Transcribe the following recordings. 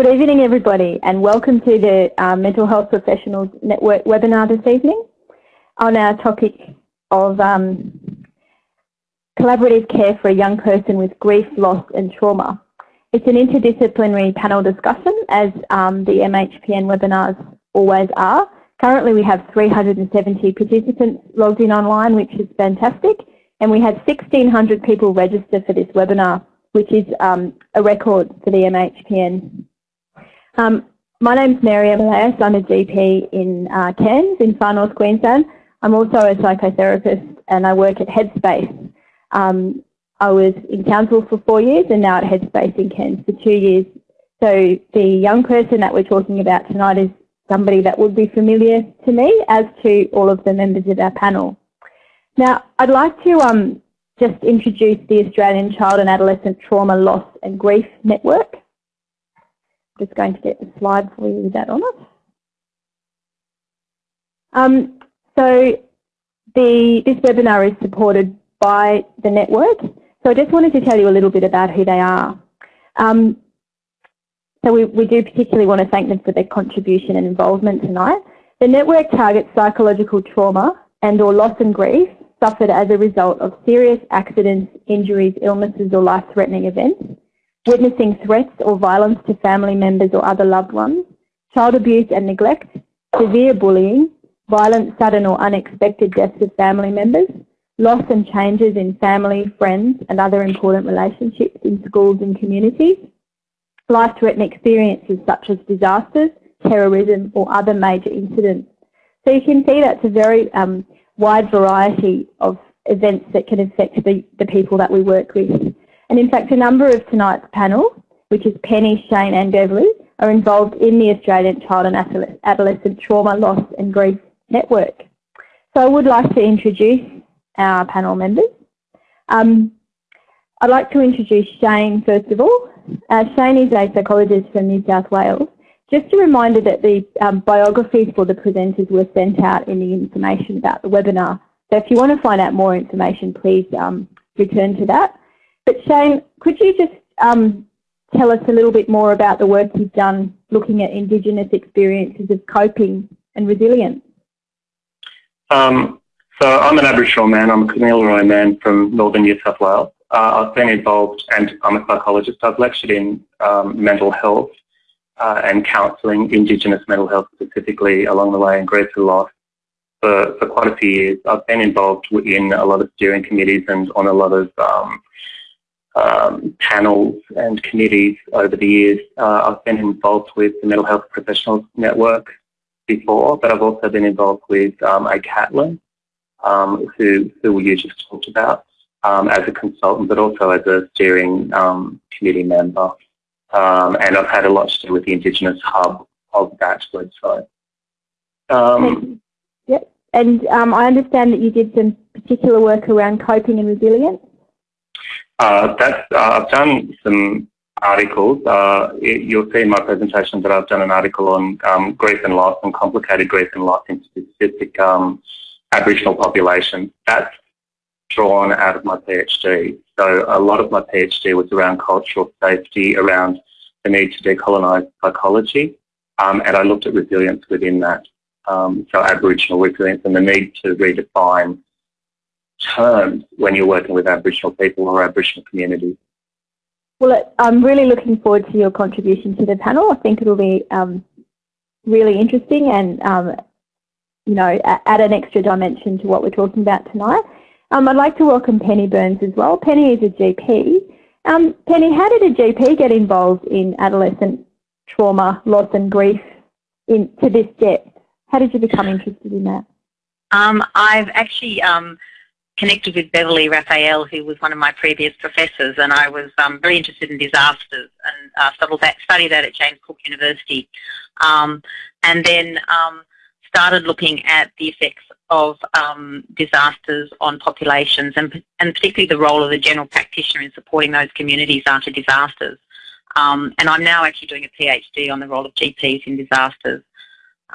Good evening, everybody, and welcome to the uh, Mental Health Professionals Network webinar this evening on our topic of um, collaborative care for a young person with grief, loss and trauma. It's an interdisciplinary panel discussion, as um, the MHPN webinars always are. Currently, we have 370 participants logged in online, which is fantastic, and we had 1,600 people register for this webinar, which is um, a record for the MHPN. Um, my name's Mary Elias. I'm a GP in uh, Cairns in far north Queensland. I'm also a psychotherapist and I work at Headspace. Um, I was in council for four years and now at Headspace in Cairns for two years. So the young person that we're talking about tonight is somebody that would be familiar to me as to all of the members of our panel. Now, I'd like to um, just introduce the Australian Child and Adolescent Trauma, Loss and Grief Network. Just going to get the slide for you with that on it. Um, so the, this webinar is supported by the network. So I just wanted to tell you a little bit about who they are. Um, so we, we do particularly want to thank them for their contribution and involvement tonight. The network targets psychological trauma and or loss and grief suffered as a result of serious accidents, injuries, illnesses or life-threatening events, witnessing threats or violence to family members or other loved ones, child abuse and neglect, severe bullying, violent, sudden or unexpected deaths of family members, loss and changes in family, friends and other important relationships in schools and communities, life-threatening experiences such as disasters, terrorism or other major incidents. So you can see that's a very um, wide variety of events that can affect the, the people that we work with. And in fact, a number of tonight's panel, which is Penny, Shane and Beverly, are involved in the Australian Child and Adolescent Trauma, Loss and Grief Network. So I would like to introduce our panel members. Um, I'd like to introduce Shane first of all. Uh, Shane is a psychologist from New South Wales. Just a reminder that the um, biographies for the presenters were sent out in the information about the webinar. So if you want to find out more information, please um, return to that. But Shane, could you just um, tell us a little bit more about the work you've done looking at Indigenous experiences of coping and resilience? Um, so I'm an Aboriginal man. I'm a Kamilaroi man from northern New South Wales. Uh, I've been involved, and I'm a psychologist. I've lectured in um, mental health uh, and counselling, Indigenous mental health specifically along the way in and loss for, for quite a few years. I've been involved in a lot of steering committees and on a lot of um, um, panels and committees over the years. Uh, I've been involved with the Mental Health Professionals Network before, but I've also been involved with um, ACATLN, um, who, who you just talked about um, as a consultant, but also as a steering um, committee member. Um, and I've had a lot to do with the Indigenous hub of that website. Um, yep. And um, I understand that you did some particular work around coping and resilience. Uh, uh, I've done some articles. Uh, you'll see in my presentation that I've done an article on um, grief and loss and complicated grief and loss in specific um, Aboriginal populations. That's drawn out of my PhD. So a lot of my PhD was around cultural safety, around the need to decolonise psychology, um, and I looked at resilience within that. Um, so Aboriginal resilience and the need to redefine terms when you're working with Aboriginal people or Aboriginal communities. Well, I'm really looking forward to your contribution to the panel. I think it'll be um, really interesting and, um, you know, add an extra dimension to what we're talking about tonight. Um, I'd like to welcome Penny Burns as well. Penny is a GP. Um, Penny, how did a GP get involved in adolescent trauma, loss and grief in, to this depth? How did you become interested in that? Um, I've actually um, connected with Beverly Raphael, who was one of my previous professors, and I was um, very interested in disasters and uh, studied, that, studied that at James Cook University. Um, and then um, started looking at the effects of um, disasters on populations and, and particularly the role of the general practitioner in supporting those communities after disasters. Um, and I'm now actually doing a PhD on the role of GPs in disasters.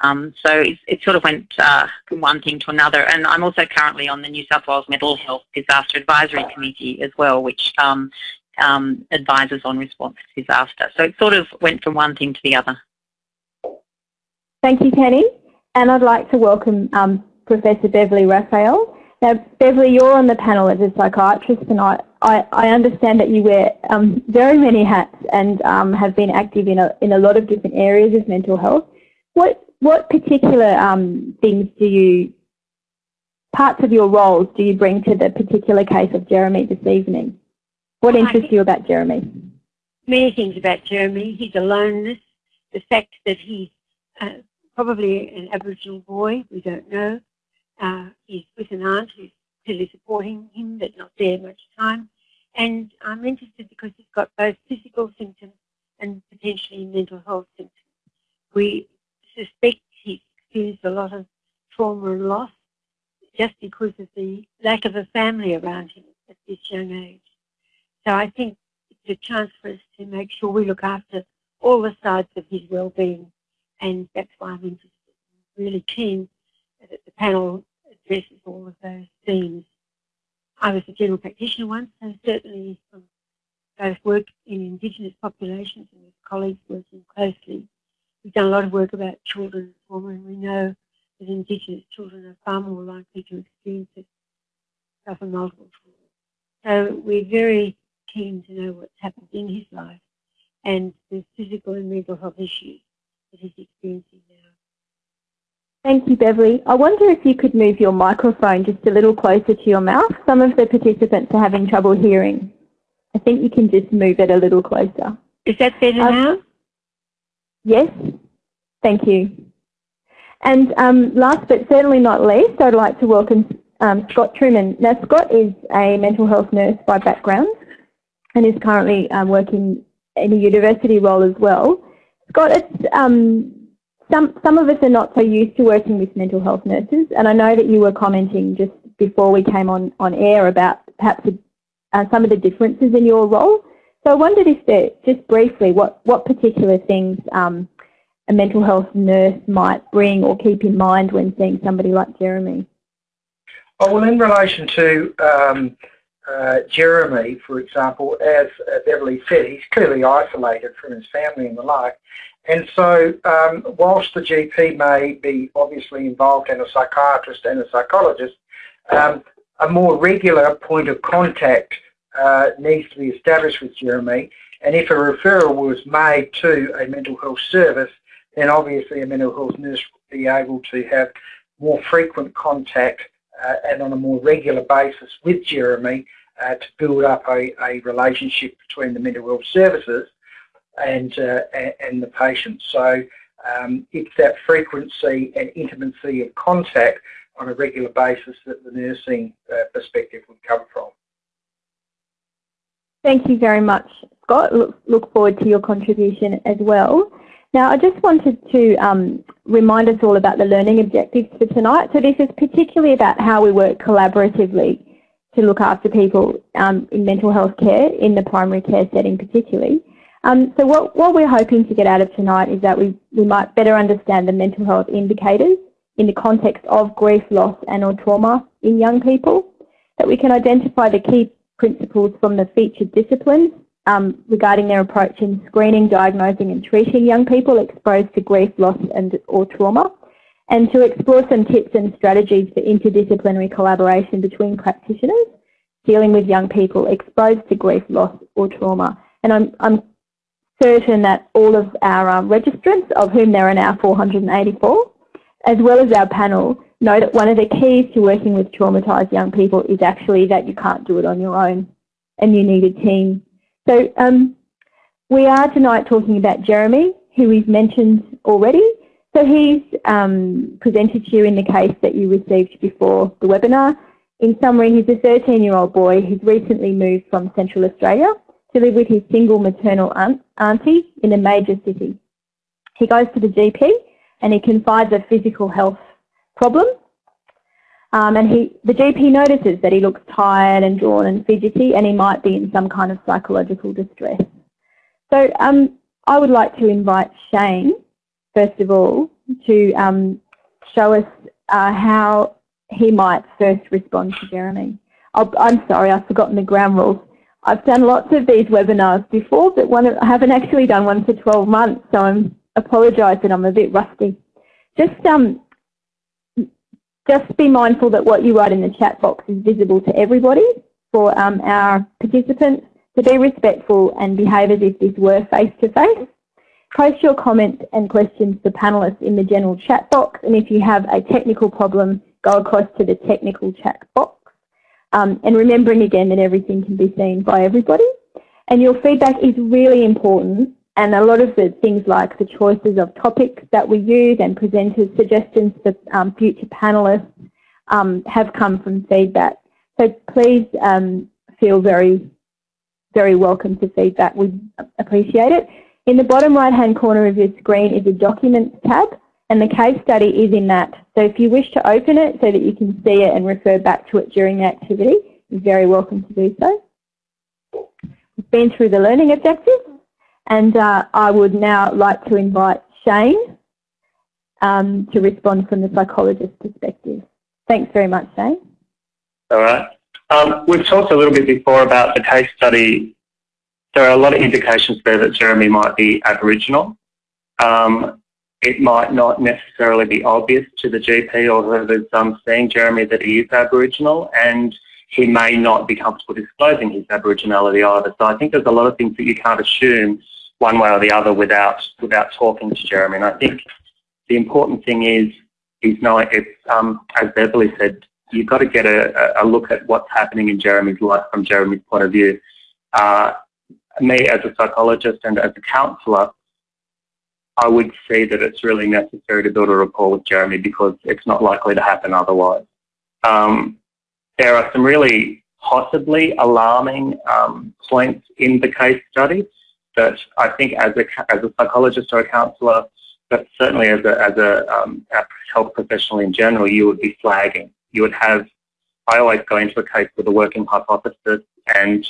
Um, so it, it, sort of went uh, from one thing to another. And I'm also currently on the New South Wales Mental Health Disaster Advisory Committee as well, which um, um, advisors on response to disaster. So it sort of went from one thing to the other. Thank you, Penny. And I'd like to welcome um, Professor Beverly Raphael. Now, Beverly, you're on the panel as a psychiatrist and I, I, I understand that you wear um, very many hats and um, have been active in a, in a lot of different areas of mental health. What, what particular um, things do you, parts of your roles do you bring to the particular case of Jeremy this evening? What interests you about Jeremy? Many things about Jeremy. He's aloneness, the fact that he's uh, probably an Aboriginal boy, we don't know, uh, he's with an aunt who's clearly supporting him but not there much time. And I'm interested because he's got both physical symptoms and potentially mental health symptoms. We suspect he's experienced a lot of trauma and loss just because of the lack of a family around him at this young age. So I think it's a chance for us to make sure we look after all the sides of his well-being and that's why I'm interested. I'm really keen that the panel addresses all of those themes. I was a general practitioner once, so certainly from both work in Indigenous populations and with colleagues working closely, we've done a lot of work about children trauma, and we know that Indigenous children are far more likely to experience it, suffer multiple trauma. So we're very keen to know what's happened in his life and the physical and mental health issues that he's experiencing now. Thank you, Beverly. I wonder if you could move your microphone just a little closer to your mouth. Some of the participants are having trouble hearing. I think you can just move it a little closer. Is that better um, now? Yes. Thank you. And um, last but certainly not least, I'd like to welcome um, Scott Truman. Now, Scott is a mental health nurse by background and is currently um, working in a university role as well. Scott, it's um, some, some of us are not so used to working with mental health nurses, and I know that you were commenting just before we came on, on air about perhaps uh, some of the differences in your role. So I wondered if there, just briefly, what, what particular things um, a mental health nurse might bring or keep in mind when seeing somebody like Jeremy? Oh, well, in relation to um, uh, Jeremy, for example, as Beverly said, he's clearly isolated from his family and the like. And so um, whilst the GP may be obviously involved and a psychiatrist and a psychologist, um, a more regular point of contact uh, needs to be established with Jeremy. And if a referral was made to a mental health service, then obviously a mental health nurse would be able to have more frequent contact uh, and on a more regular basis with Jeremy uh, to build up a, a relationship between the mental health services and, uh, and the patient. So um, it's that frequency and intimacy of contact on a regular basis that the nursing uh, perspective would come from. Thank you very much, Scott. Look, look forward to your contribution as well. Now, I just wanted to um, remind us all about the learning objectives for tonight. So this is particularly about how we work collaboratively to look after people um, in mental health care, in the primary care setting particularly. Um, so what, what we're hoping to get out of tonight is that we, we might better understand the mental health indicators in the context of grief, loss and or trauma in young people, that we can identify the key principles from the featured disciplines um, regarding their approach in screening, diagnosing and treating young people exposed to grief, loss and or trauma, and to explore some tips and strategies for interdisciplinary collaboration between practitioners dealing with young people exposed to grief, loss or trauma. And I'm, I'm certain that all of our um, registrants, of whom there are now 484, as well as our panel, know that one of the keys to working with traumatised young people is actually that you can't do it on your own and you need a team. So um, we are tonight talking about Jeremy, who we've mentioned already. So he's um, presented to you in the case that you received before the webinar. In summary, he's a 13-year-old boy who's recently moved from Central Australia to live with his single maternal aunt, auntie in a major city. He goes to the GP and he confides a physical health problem. Um, and he, the GP notices that he looks tired and drawn and fidgety and he might be in some kind of psychological distress. So um, I would like to invite Shane, first of all, to um, show us uh, how he might first respond to Jeremy. i am sorry, I've forgotten the ground rules. I've done lots of these webinars before, but one, I haven't actually done one for 12 months, so I'm apologise that I'm a bit rusty. Just um, just be mindful that what you write in the chat box is visible to everybody for um, our participants to be respectful and behave as if this were face-to-face. -face. Post your comments and questions to panellists in the general chat box and if you have a technical problem, go across to the technical chat box. Um, and remembering again that everything can be seen by everybody. And your feedback is really important and a lot of the things like the choices of topics that we use and presenters' suggestions for um, future panellists um, have come from feedback. So please um, feel very, very welcome to feedback. We appreciate it. In the bottom right hand corner of your screen is a Documents tab and the case study is in that. So if you wish to open it so that you can see it and refer back to it during the activity, you're very welcome to do so. We've been through the learning objectives. And uh, I would now like to invite Shane um, to respond from the psychologist's perspective. Thanks very much, Shane. All right. Um, we've talked a little bit before about the case study. There are a lot of indications there that Jeremy might be Aboriginal. Um, it might not necessarily be obvious to the GP or whoever's um, seeing Jeremy that he is Aboriginal and he may not be comfortable disclosing his Aboriginality either. So I think there's a lot of things that you can't assume one way or the other without without talking to Jeremy. And I think the important thing is is knowing it's um, as Beverly said, you've got to get a, a, look at what's happening in Jeremy's life from Jeremy's point of view. Uh, me as a psychologist and as a counsellor, I would say that it's really necessary to build a rapport with Jeremy because it's not likely to happen otherwise. Um, there are some really possibly alarming um, points in the case study that I think as a, as a psychologist or a counsellor, but certainly as a, as a, um, health professional in general, you would be flagging. You would have, I always go into a case with a working hypothesis and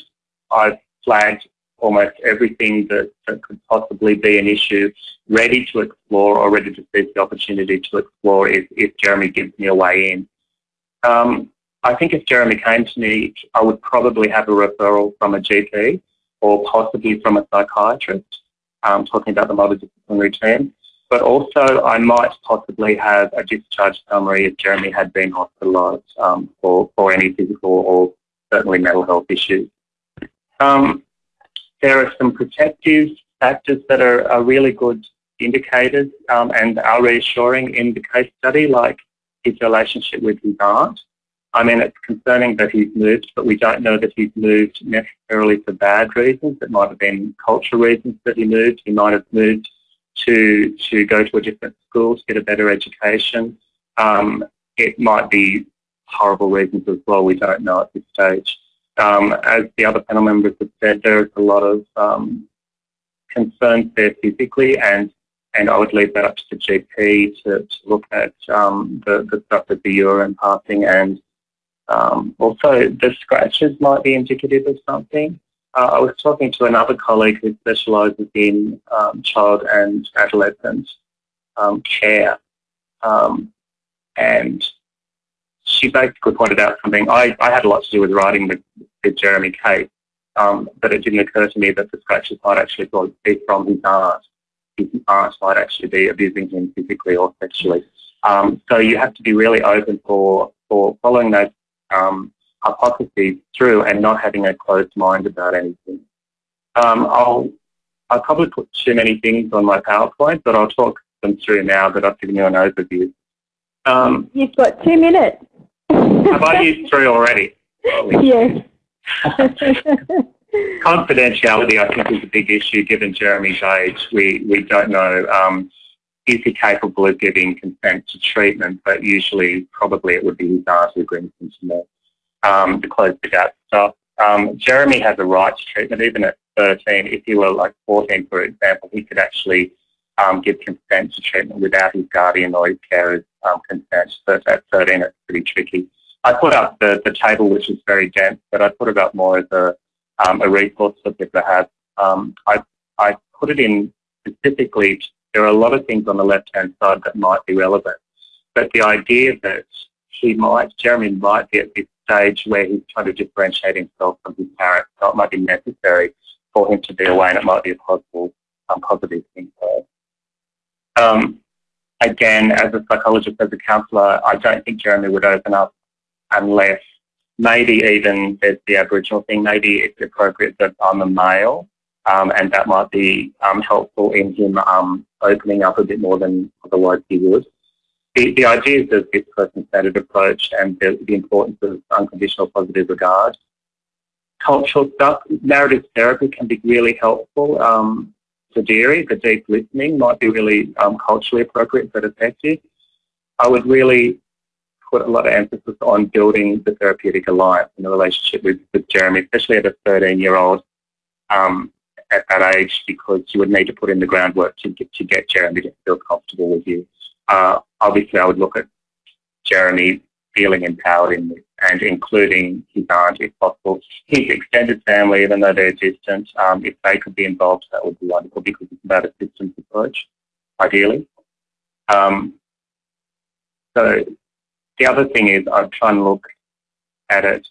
I've flagged almost everything that, that could possibly be an issue ready to explore or ready to seize the opportunity to explore if, if Jeremy gives me a way in. Um, I think if Jeremy came to me, I would probably have a referral from a GP or possibly from a psychiatrist, um, talking about the multidisciplinary team. But also I might possibly have a discharge summary if Jeremy had been hospitalised um, for, for any physical or certainly mental health issues. Um, there are some protective factors that are, are really good indicators um, and are reassuring in the case study, like his relationship with his aunt. I mean, it's concerning that he's moved, but we don't know that he's moved necessarily for bad reasons. It might have been cultural reasons that he moved. He might have moved to to go to a different school to get a better education. Um, it might be horrible reasons as well. We don't know at this stage. Um, as the other panel members have said, there's a lot of um, concerns there physically, and and I would leave that up to the GP to, to look at um, the, the stuff with the urine passing and um, also, the scratches might be indicative of something. Uh, I was talking to another colleague who specialises in um, child and adolescent um, care, um, and she basically pointed out something. I, I had a lot to do with writing with, the Jeremy case, um, but it didn't occur to me that the scratches might actually be from his aunt. His aunt might actually be abusing him physically or sexually. Um, so you have to be really open for, for following those um, hypotheses through and not having a closed mind about anything. Um, I'll, I'll probably put too many things on my PowerPoint, but I'll talk them through now that I've given you an overview. Um, You've got two minutes. have I used three already? yes. Confidentiality, I think, is a big issue given Jeremy's age. We, we don't know um, is he capable of giving consent to treatment, but usually probably it would be his aunt who brings him to me um, to close the gap stuff. Um, Jeremy has a right to treatment even at 13. If he were like 14, for example, he could actually um, give consent to treatment without his guardian or his carer's um, consent. So at 13, it's pretty tricky. I put up the, the table, which is very dense, but I put it up more as a, um, a resource for people to have. Um, I, I put it in specifically there are a lot of things on the left-hand side that might be relevant. But the idea that he might, Jeremy might be at this stage where he's trying to differentiate himself from his parents. So it might be necessary for him to be away and it might be a possible um, positive thing for um, Again, as a psychologist, as a counsellor, I don't think Jeremy would open up unless maybe even there's the Aboriginal thing, maybe it's appropriate that I'm a male um, and that might be um, helpful in him um, opening up a bit more than otherwise he would. The, the idea is of this person-centered approach and the, the, importance of unconditional positive regard. Cultural stuff, narrative therapy can be really helpful. Um, the dadirri, the deep listening might be really um, culturally appropriate but effective. I would really put a lot of emphasis on building the therapeutic alliance and the relationship with, with Jeremy, especially at a 13-year-old um, at that age, because you would need to put in the groundwork to get, to get Jeremy to feel comfortable with you. Uh, obviously, I would look at Jeremy feeling empowered in this and including his aunt if possible. His extended family, even though they're distant, um, if they could be involved, that would be wonderful because it's about a systems approach, ideally. Um, so the other thing is I'm trying to look at it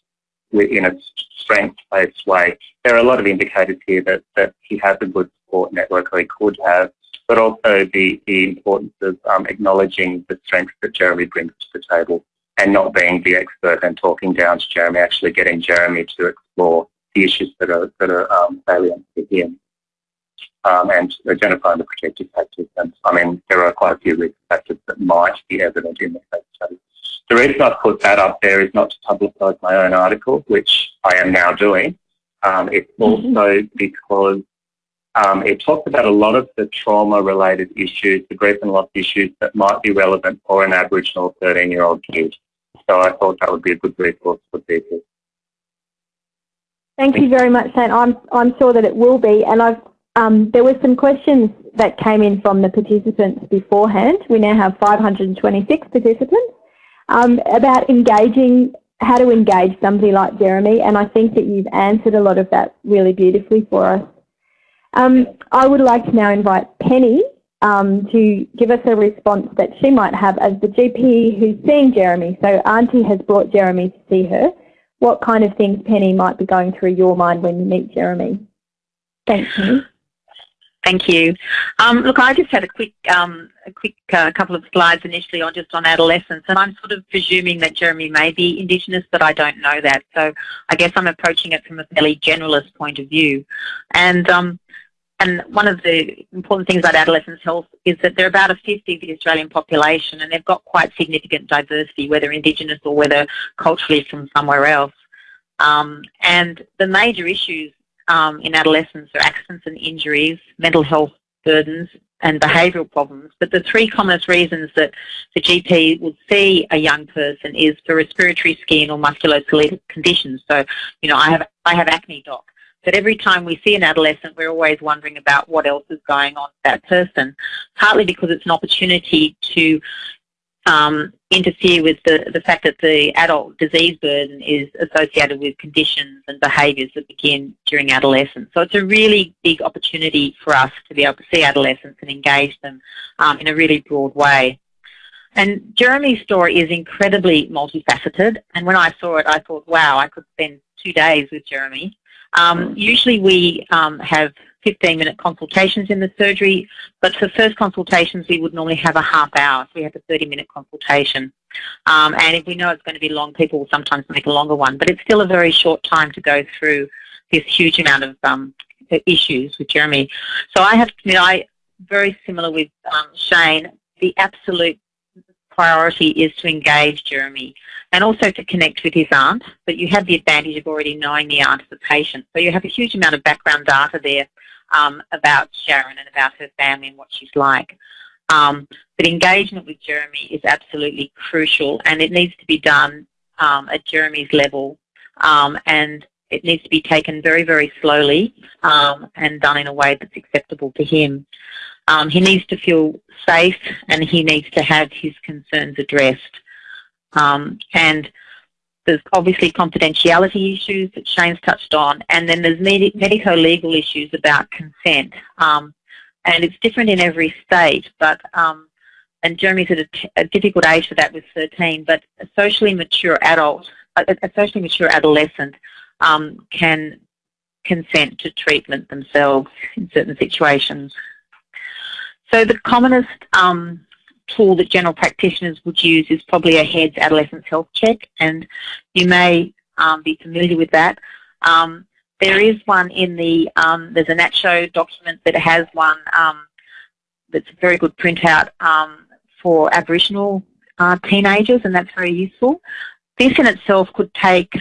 in a strength-based way. There are a lot of indicators here that, that he has a good support network or he could have, but also the, the importance of um, acknowledging the strengths that Jeremy brings to the table and not being the expert and talking down to Jeremy, actually getting Jeremy to explore the issues that are, that are um, salient to him um, and identifying the protective factors. And I mean, there are quite a few risk factors that might be evident in the case study. The reason I've put that up there is not to publicise my own article, which I am now doing. Um, it's mm-hmm. also because um, it talks about a lot of the trauma-related issues, the grief and loss issues that might be relevant for an Aboriginal 13-year-old kid. So I thought that would be a good resource for people. Thank you very much, Shane. I'm, I'm sure that it will be. And I've, um, there were some questions that came in from the participants beforehand. We now have 526 participants um, about engaging, how to engage somebody like Jeremy. And I think that you've answered a lot of that really beautifully for us. Um, I would like to now invite Penny um, to give us a response that she might have as the GP who's seeing Jeremy. So Auntie has brought Jeremy to see her. What kind of things, Penny, might be going through your mind when you meet Jeremy? Thank Penny. Thank you. Um, look, I just had a quick, um, a quick uh, couple of slides initially on just on adolescence, and I'm sort of presuming that Jeremy may be Indigenous, but I don't know that. So I guess I'm approaching it from a fairly generalist point of view. And um, and one of the important things about adolescents' health is that they're about a fifth of the Australian population and they've got quite significant diversity, whether Indigenous or whether culturally from somewhere else. Um, and the major issues um, in adolescence are accidents and injuries, mental health burdens, and behavioural problems. But the three commonest reasons that the GP would see a young person is for respiratory, skin, or musculoskeletal conditions. So, you know, I have I have acne, doc. But every time we see an adolescent, we're always wondering about what else is going on with that person, partly because it's an opportunity to um, interfere with the, the fact that the adult disease burden is associated with conditions and behaviours that begin during adolescence. So it's a really big opportunity for us to be able to see adolescents and engage them um, in a really broad way. And Jeremy's story is incredibly multifaceted. And when I saw it, I thought, wow, I could spend two days with Jeremy. Um, usually we um, have 15 minute consultations in the surgery, but for first consultations we would normally have a half hour, so we have a 30 minute consultation. Um, and if we know it's going to be long, people will sometimes make a longer one, but it's still a very short time to go through this huge amount of um, issues with Jeremy. So I have, you know, I very similar with um, Shane, the absolute priority is to engage Jeremy and also to connect with his aunt, but you have the advantage of already knowing the aunt of the patient. So you have a huge amount of background data there um, about Sharon and about her family and what she's like. Um, but engagement with Jeremy is absolutely crucial and it needs to be done um, at Jeremy's level um, and it needs to be taken very, very slowly um, and done in a way that's acceptable to him. Um, he needs to feel safe and he needs to have his concerns addressed. And there's obviously confidentiality issues that Shane's touched on, and then there's med medico-legal issues about consent. Um, and it's different in every state, but um, and Jeremy's at a, difficult age for that with 13, but a socially mature adult a, a socially mature adolescent um, can consent to treatment themselves in certain situations. So the commonest um, tool that general practitioners would use is probably a HEADS adolescent health check, and you may um, be familiar with that. Um, there is one in the, um, there's a NATSHO document that has one um, that's a very good printout um, for Aboriginal uh, teenagers, and that's very useful. This in itself could take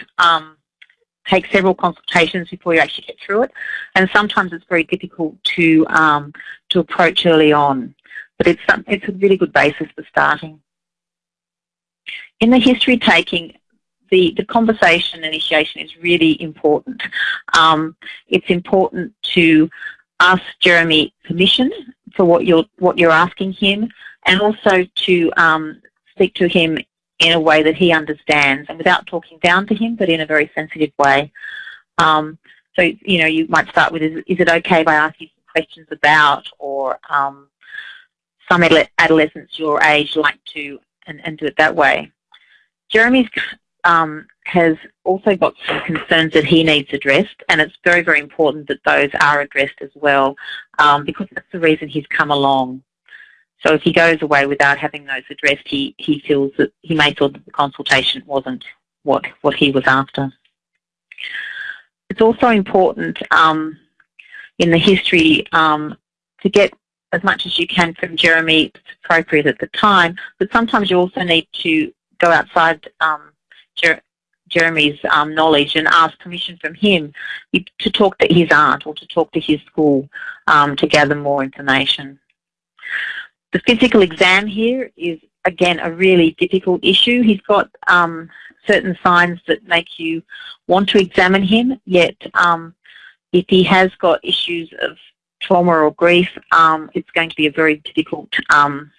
take several consultations before you actually get through it, and sometimes it's very difficult to um, to approach early on. But it's it's a really good basis for starting. In the history taking, the, the conversation initiation is really important. Um, it's important to ask Jeremy permission for what you're what you're asking him, and also to um, speak to him in a way that he understands, and without talking down to him, but in a very sensitive way. Um, so you know, you might start with, "Is, is it okay if I ask you some questions about?" or um, some adolescents your age like to, and, and do it that way. Jeremy's um, has also got some concerns that he needs addressed, and it's very, very important that those are addressed as well, um, because that's the reason he's come along. So if he goes away without having those addressed, he, he feels that he may feel that the consultation wasn't what, what he was after. It's also important um, in the history um, to get as much as you can from Jeremy it's appropriate at the time, but sometimes you also need to go outside um, Jer Jeremy's um, knowledge and ask permission from him to talk to his aunt or to talk to his school um, to gather more information. The physical exam here is again a really difficult issue. He's got um, certain signs that make you want to examine him, yet um, if he has got issues of trauma or grief, um, it's going to be a very difficult um,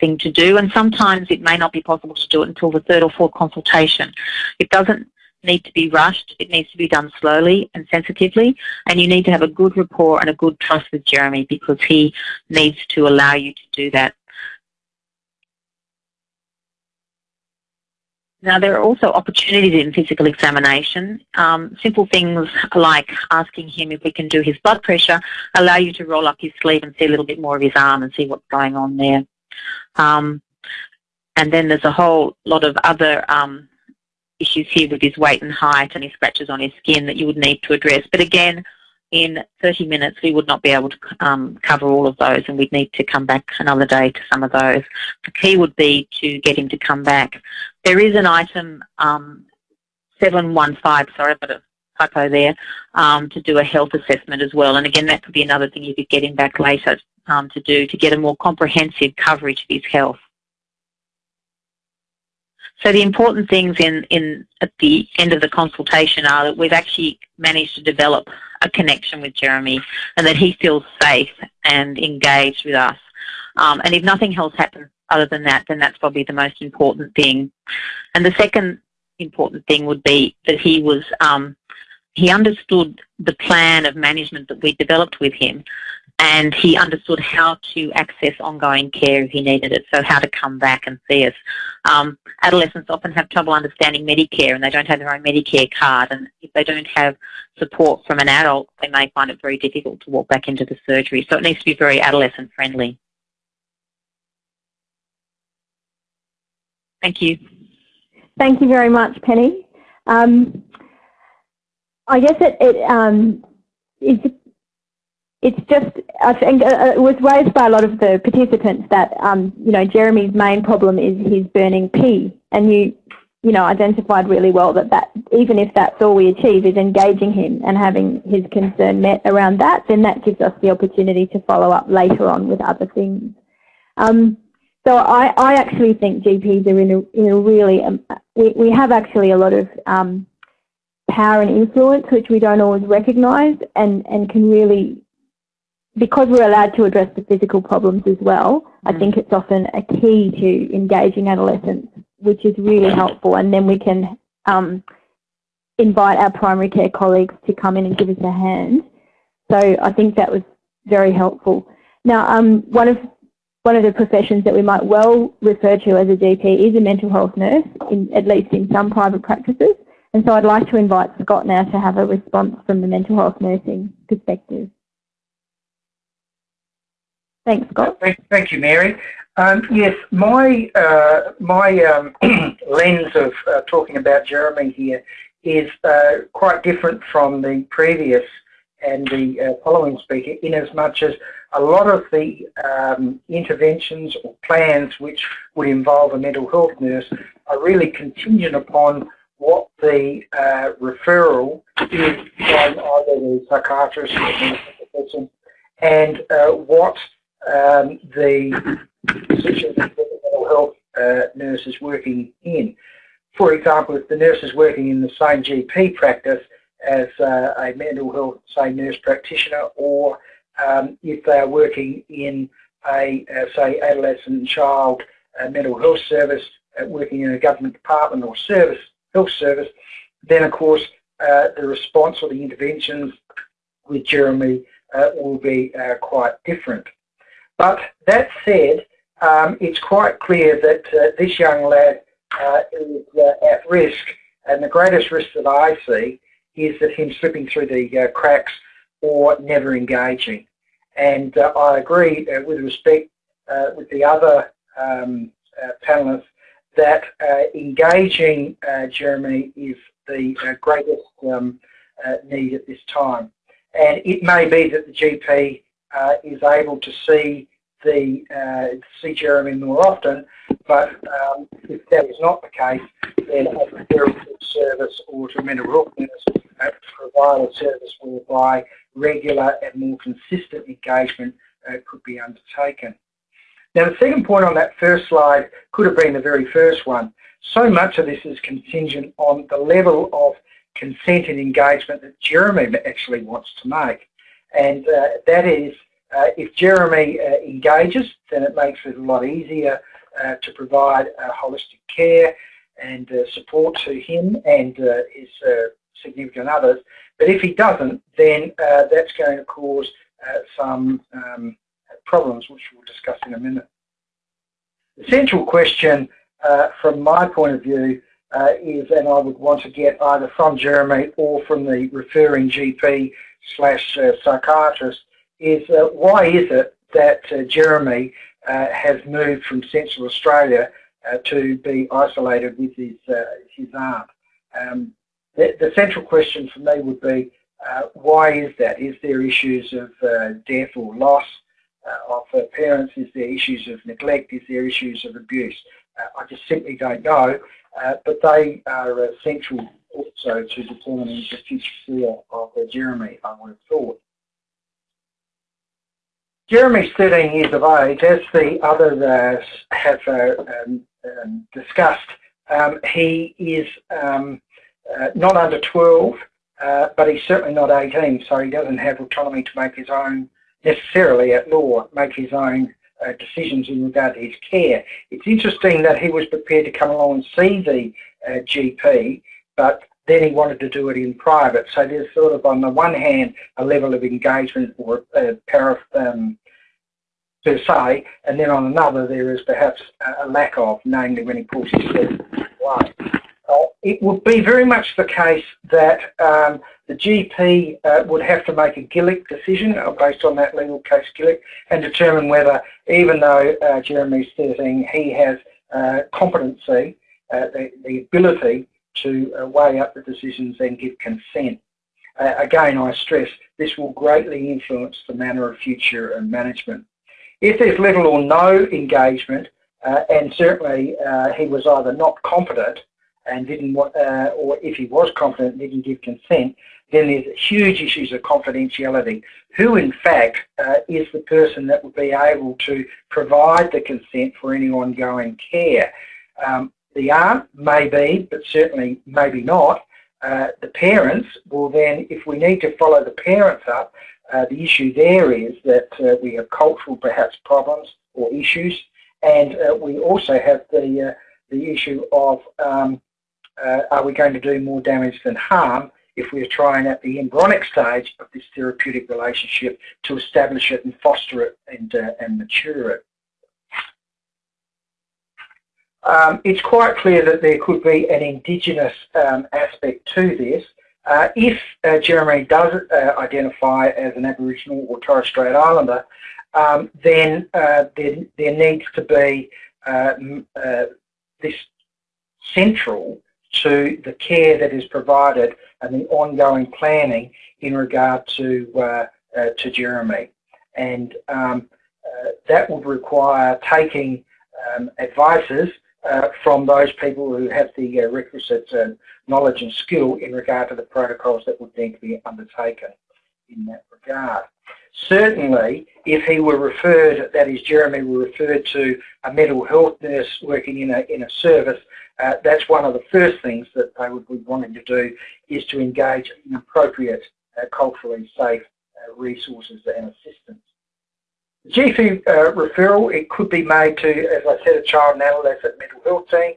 thing to do, and sometimes it may not be possible to do it until the third or fourth consultation. It doesn't need to be rushed. It needs to be done slowly and sensitively, and you need to have a good rapport and a good trust with Jeremy because he needs to allow you to do that. Now, there are also opportunities in physical examination. Um, simple things like asking him if we can do his blood pressure allow you to roll up his sleeve and see a little bit more of his arm and see what's going on there. Um, and then there's a whole lot of other um, issues here with his weight and height and his scratches on his skin that you would need to address. But again, in 30 minutes we would not be able to um, cover all of those and we'd need to come back another day to some of those. The key would be to get him to come back. There is an item um, 715, sorry, but a typo there, um, to do a health assessment as well. And again, that could be another thing you could get him back later um, to do to get a more comprehensive coverage of his health. So the important things in, in at the end of the consultation are that we've actually managed to develop a connection with Jeremy and that he feels safe and engaged with us. Um, and if nothing else happens other than that, then that's probably the most important thing. And the second important thing would be that he was um, he understood the plan of management that we developed with him and he understood how to access ongoing care if he needed it, so how to come back and see us. Um, adolescents often have trouble understanding Medicare and they don't have their own Medicare card and if they don't have support from an adult, they may find it very difficult to walk back into the surgery. So it needs to be very adolescent friendly. Thank you. Thank you very much, Penny. Um, I guess it, it um, is it's just, I think uh, uh, it was raised by a lot of the participants that, um, you know, Jeremy's main problem is his burning pee. And you, you know, identified really well that, that even if that's all we achieve is engaging him and having his concern met around that, then that gives us the opportunity to follow up later on with other things. Um, so I, I actually think GPs are in a, in a really, um, we, we have actually a lot of um, power and influence which we don't always recognise and, and can really because we're allowed to address the physical problems as well, mm. I think it's often a key to engaging adolescents, which is really helpful. And then we can um, invite our primary care colleagues to come in and give us a hand. So I think that was very helpful. Now, um, one of one of the professions that we might well refer to as a GP is a mental health nurse, in, at least in some private practices. And so I'd like to invite Scott now to have a response from the mental health nursing perspective. Thanks, Scott. Thank, thank you, Mary. Um, yes, my uh, my um, lens of uh, talking about Jeremy here is uh, quite different from the previous and the uh, following speaker in as much as a lot of the um, interventions or plans which would involve a mental health nurse are really contingent upon what the uh, referral is from either the psychiatrist or the person and uh, what um, the position that the mental health uh, nurse is working in. For example, if the nurse is working in the same GP practice as uh, a mental health, say, nurse practitioner, or um, if they are working in a, uh, say, adolescent child uh, mental health service, uh, working in a government department or service, health service, then of course uh, the response or the interventions with Jeremy will be quite different. But that said, um, it's quite clear that this young lad is at risk and the greatest risk that I see is that him slipping through the uh, cracks or never engaging. And uh, I agree uh, with respect uh, with the other um, uh, panelists that uh, engaging Jeremy is the greatest um, need at this time. And it may be that the GP is able to see the see Jeremy more often, but um, if that is not the case, then a very service or to mental health nurse uh, provide a service whereby regular and more consistent engagement uh, could be undertaken. Now the second point on that first slide could have been the very first one. So much of this is contingent on the level of consent and engagement that Jeremy actually wants to make. And uh, that is, uh, if Jeremy uh, engages, then it makes it a lot easier uh, to provide holistic care and support to him and his significant others. But if he doesn't, then that's going to cause some um, problems, which we'll discuss in a minute. The central question uh, from my point of view uh, is, and I would want to get either from Jeremy or from the referring GP slash uh, psychiatrist, is uh, why is it that Jeremy has moved from Central Australia to be isolated with his, his aunt? Um, the, the central question for me would be, uh, why is that? Is there issues of uh, death or loss uh, of uh, parents? Is there issues of neglect? Is there issues of abuse? Uh, I just simply don't know, uh, but they are essential also to determining the future career of Jeremy, I would have thought. Jeremy's 13 years of age, as the others have um, um, discussed, um, he is um, uh, not under 12, uh, but he's certainly not 18, so he doesn't have autonomy to make his own, necessarily at law, make his own uh, decisions in regard to his care. It's interesting that he was prepared to come along and see the uh, GP, but then he wanted to do it in private. So there's sort of, on the one hand, a level of engagement or uh, para, um, per se, and then on another there is perhaps a lack of, namely when he pulls his away. Uh, it would be very much the case that um, the GP uh, would have to make a Gillick decision uh, based on that legal case Gillick and determine whether, even though uh, Jeremy's 13, he has uh, competency, uh, the, the, ability to weigh up the decisions and give consent. again, I stress this will greatly influence the manner of future management. If there's little or no engagement, and certainly he was either not competent and didn't, uh, or if he was confident didn't give consent, then there's huge issues of confidentiality. Who, in fact, uh, is the person that would be able to provide the consent for any ongoing care? Um, the aunt may be, but certainly maybe not. Uh, the parents will then, if we need to follow the parents up, uh, the issue there is that uh, we have cultural perhaps problems or issues, and uh, we also have the the issue of um, uh, are we going to do more damage than harm if we're trying at the embryonic stage of this therapeutic relationship to establish it and foster it and, uh, and mature it. um, it's quite clear that there could be an Indigenous um, aspect to this. Uh, if uh, Jeremy does uh, identify as an Aboriginal or Torres Strait Islander, um, then uh, there, there needs to be uh, this central to the care that is provided and the ongoing planning in regard to to Jeremy, and um, that would require taking um, advices uh, from those people who have the uh, requisite uh, knowledge and skill in regard to the protocols that would need to be undertaken in that regard. Certainly, if he were referred, that is Jeremy were referred to a mental health nurse working in a, in a service, uh, that's one of the first things that they would be wanting to do is to engage in appropriate uh, culturally safe uh, resources and assistance. GP uh, referral, it could be made to, as I said, a child and adolescent mental health team.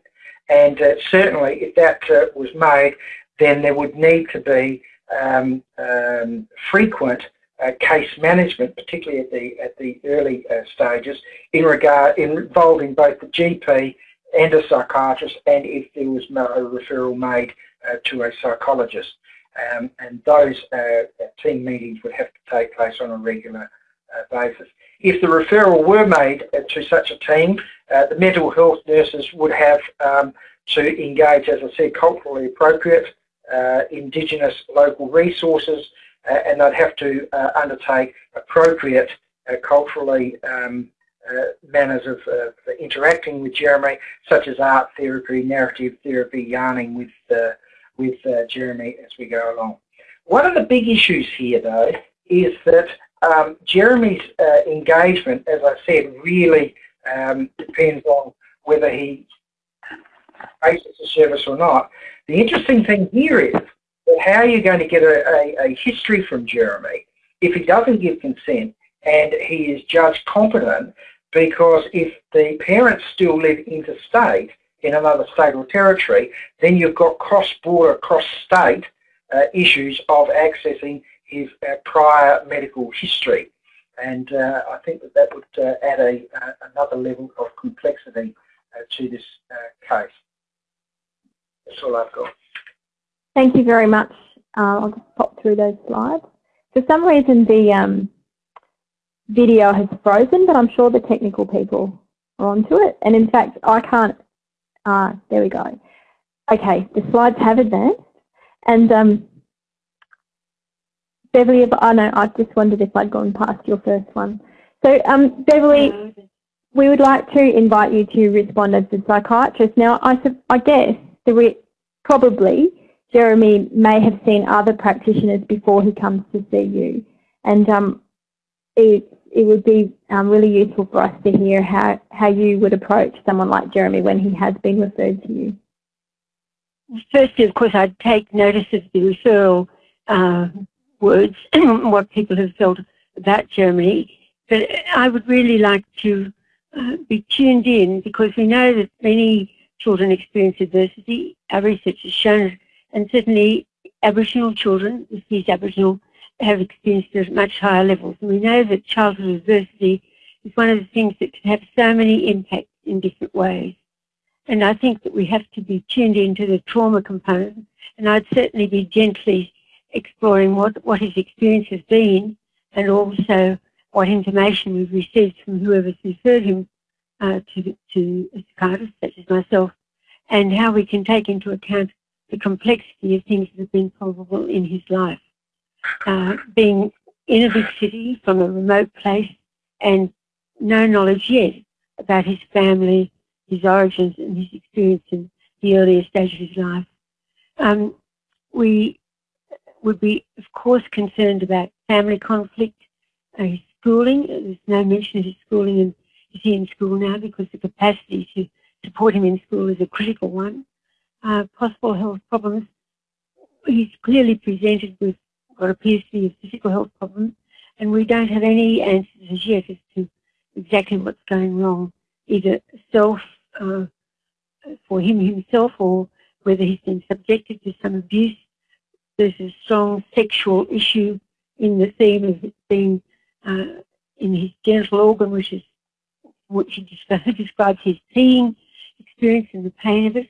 And uh, certainly if that uh, was made, then there would need to be um, um, frequent uh, case management, particularly at the at the early uh, stages, in regard involving both the GP and a psychiatrist, and if there was no referral made uh, to a psychologist. Um, and those team meetings would have to take place on a regular basis. If the referral were made to such a team, uh, the mental health nurses would have um, to engage, as I said, culturally appropriate uh, Indigenous local resources uh, and they'd have to uh, undertake appropriate uh, culturally um, uh, manners of interacting with Jeremy, such as art therapy, narrative therapy, yarning with, with Jeremy as we go along. One of the big issues here, though, is that um, Jeremy's uh, engagement, as I said, really um, depends on whether he faces the service or not. The interesting thing here is how are you going to get a, a, a history from Jeremy if he doesn't give consent and he is judged competent because if the parents still live interstate in another state or territory, then you've got cross-border, cross-state uh, issues of accessing his uh, prior medical history. And uh, I think that that would uh, add a, another level of complexity to this case. That's all I've got. Thank you very much. I'll just pop through those slides. For some reason the um, video has frozen, but I'm sure the technical people are onto it. And in fact, I can't, uh, there we go. Okay, the slides have advanced. And um, Beverly, if, oh no, I just wondered if I'd gone past your first one. So um, Beverly, we would like to invite you to respond as a psychiatrist. Now, I, I guess the probably Jeremy may have seen other practitioners before he comes to see you, and um, it it would be um, really useful for us to hear how how you would approach someone like Jeremy when he has been referred to you. Firstly, of course, I'd take notice of the referral uh, words, what people have felt about Jeremy. But I would really like to uh, be tuned in because we know that many children experience adversity. Our research has shown and certainly Aboriginal children, he's Aboriginal, have experienced it at much higher levels. And we know that childhood adversity is one of the things that can have so many impacts in different ways. And I think that we have to be tuned into the trauma component. And I'd certainly be gently exploring what, what his experience has been and also what information we've received from whoever's referred him uh, to, to a psychiatrist such as myself and how we can take into account the complexity of things that have been probable in his life. Uh, being in a big city from a remote place and no knowledge yet about his family, his origins and his experience in the earlier stage of his life. Um, we would be, of course, concerned about family conflict, uh, his schooling. There's no mention of his schooling, and is he in school now? Because the capacity to support him in school is a critical one. Uh, possible health problems. He's clearly presented with what appears to be a physical health problem, and we don't have any answers as yet as to exactly what's going wrong, either self uh, for him himself or whether he's been subjected to some abuse there's a strong sexual issue in the theme of it being uh, in his genital organ, which is which he describes his peeing experience and the pain of it,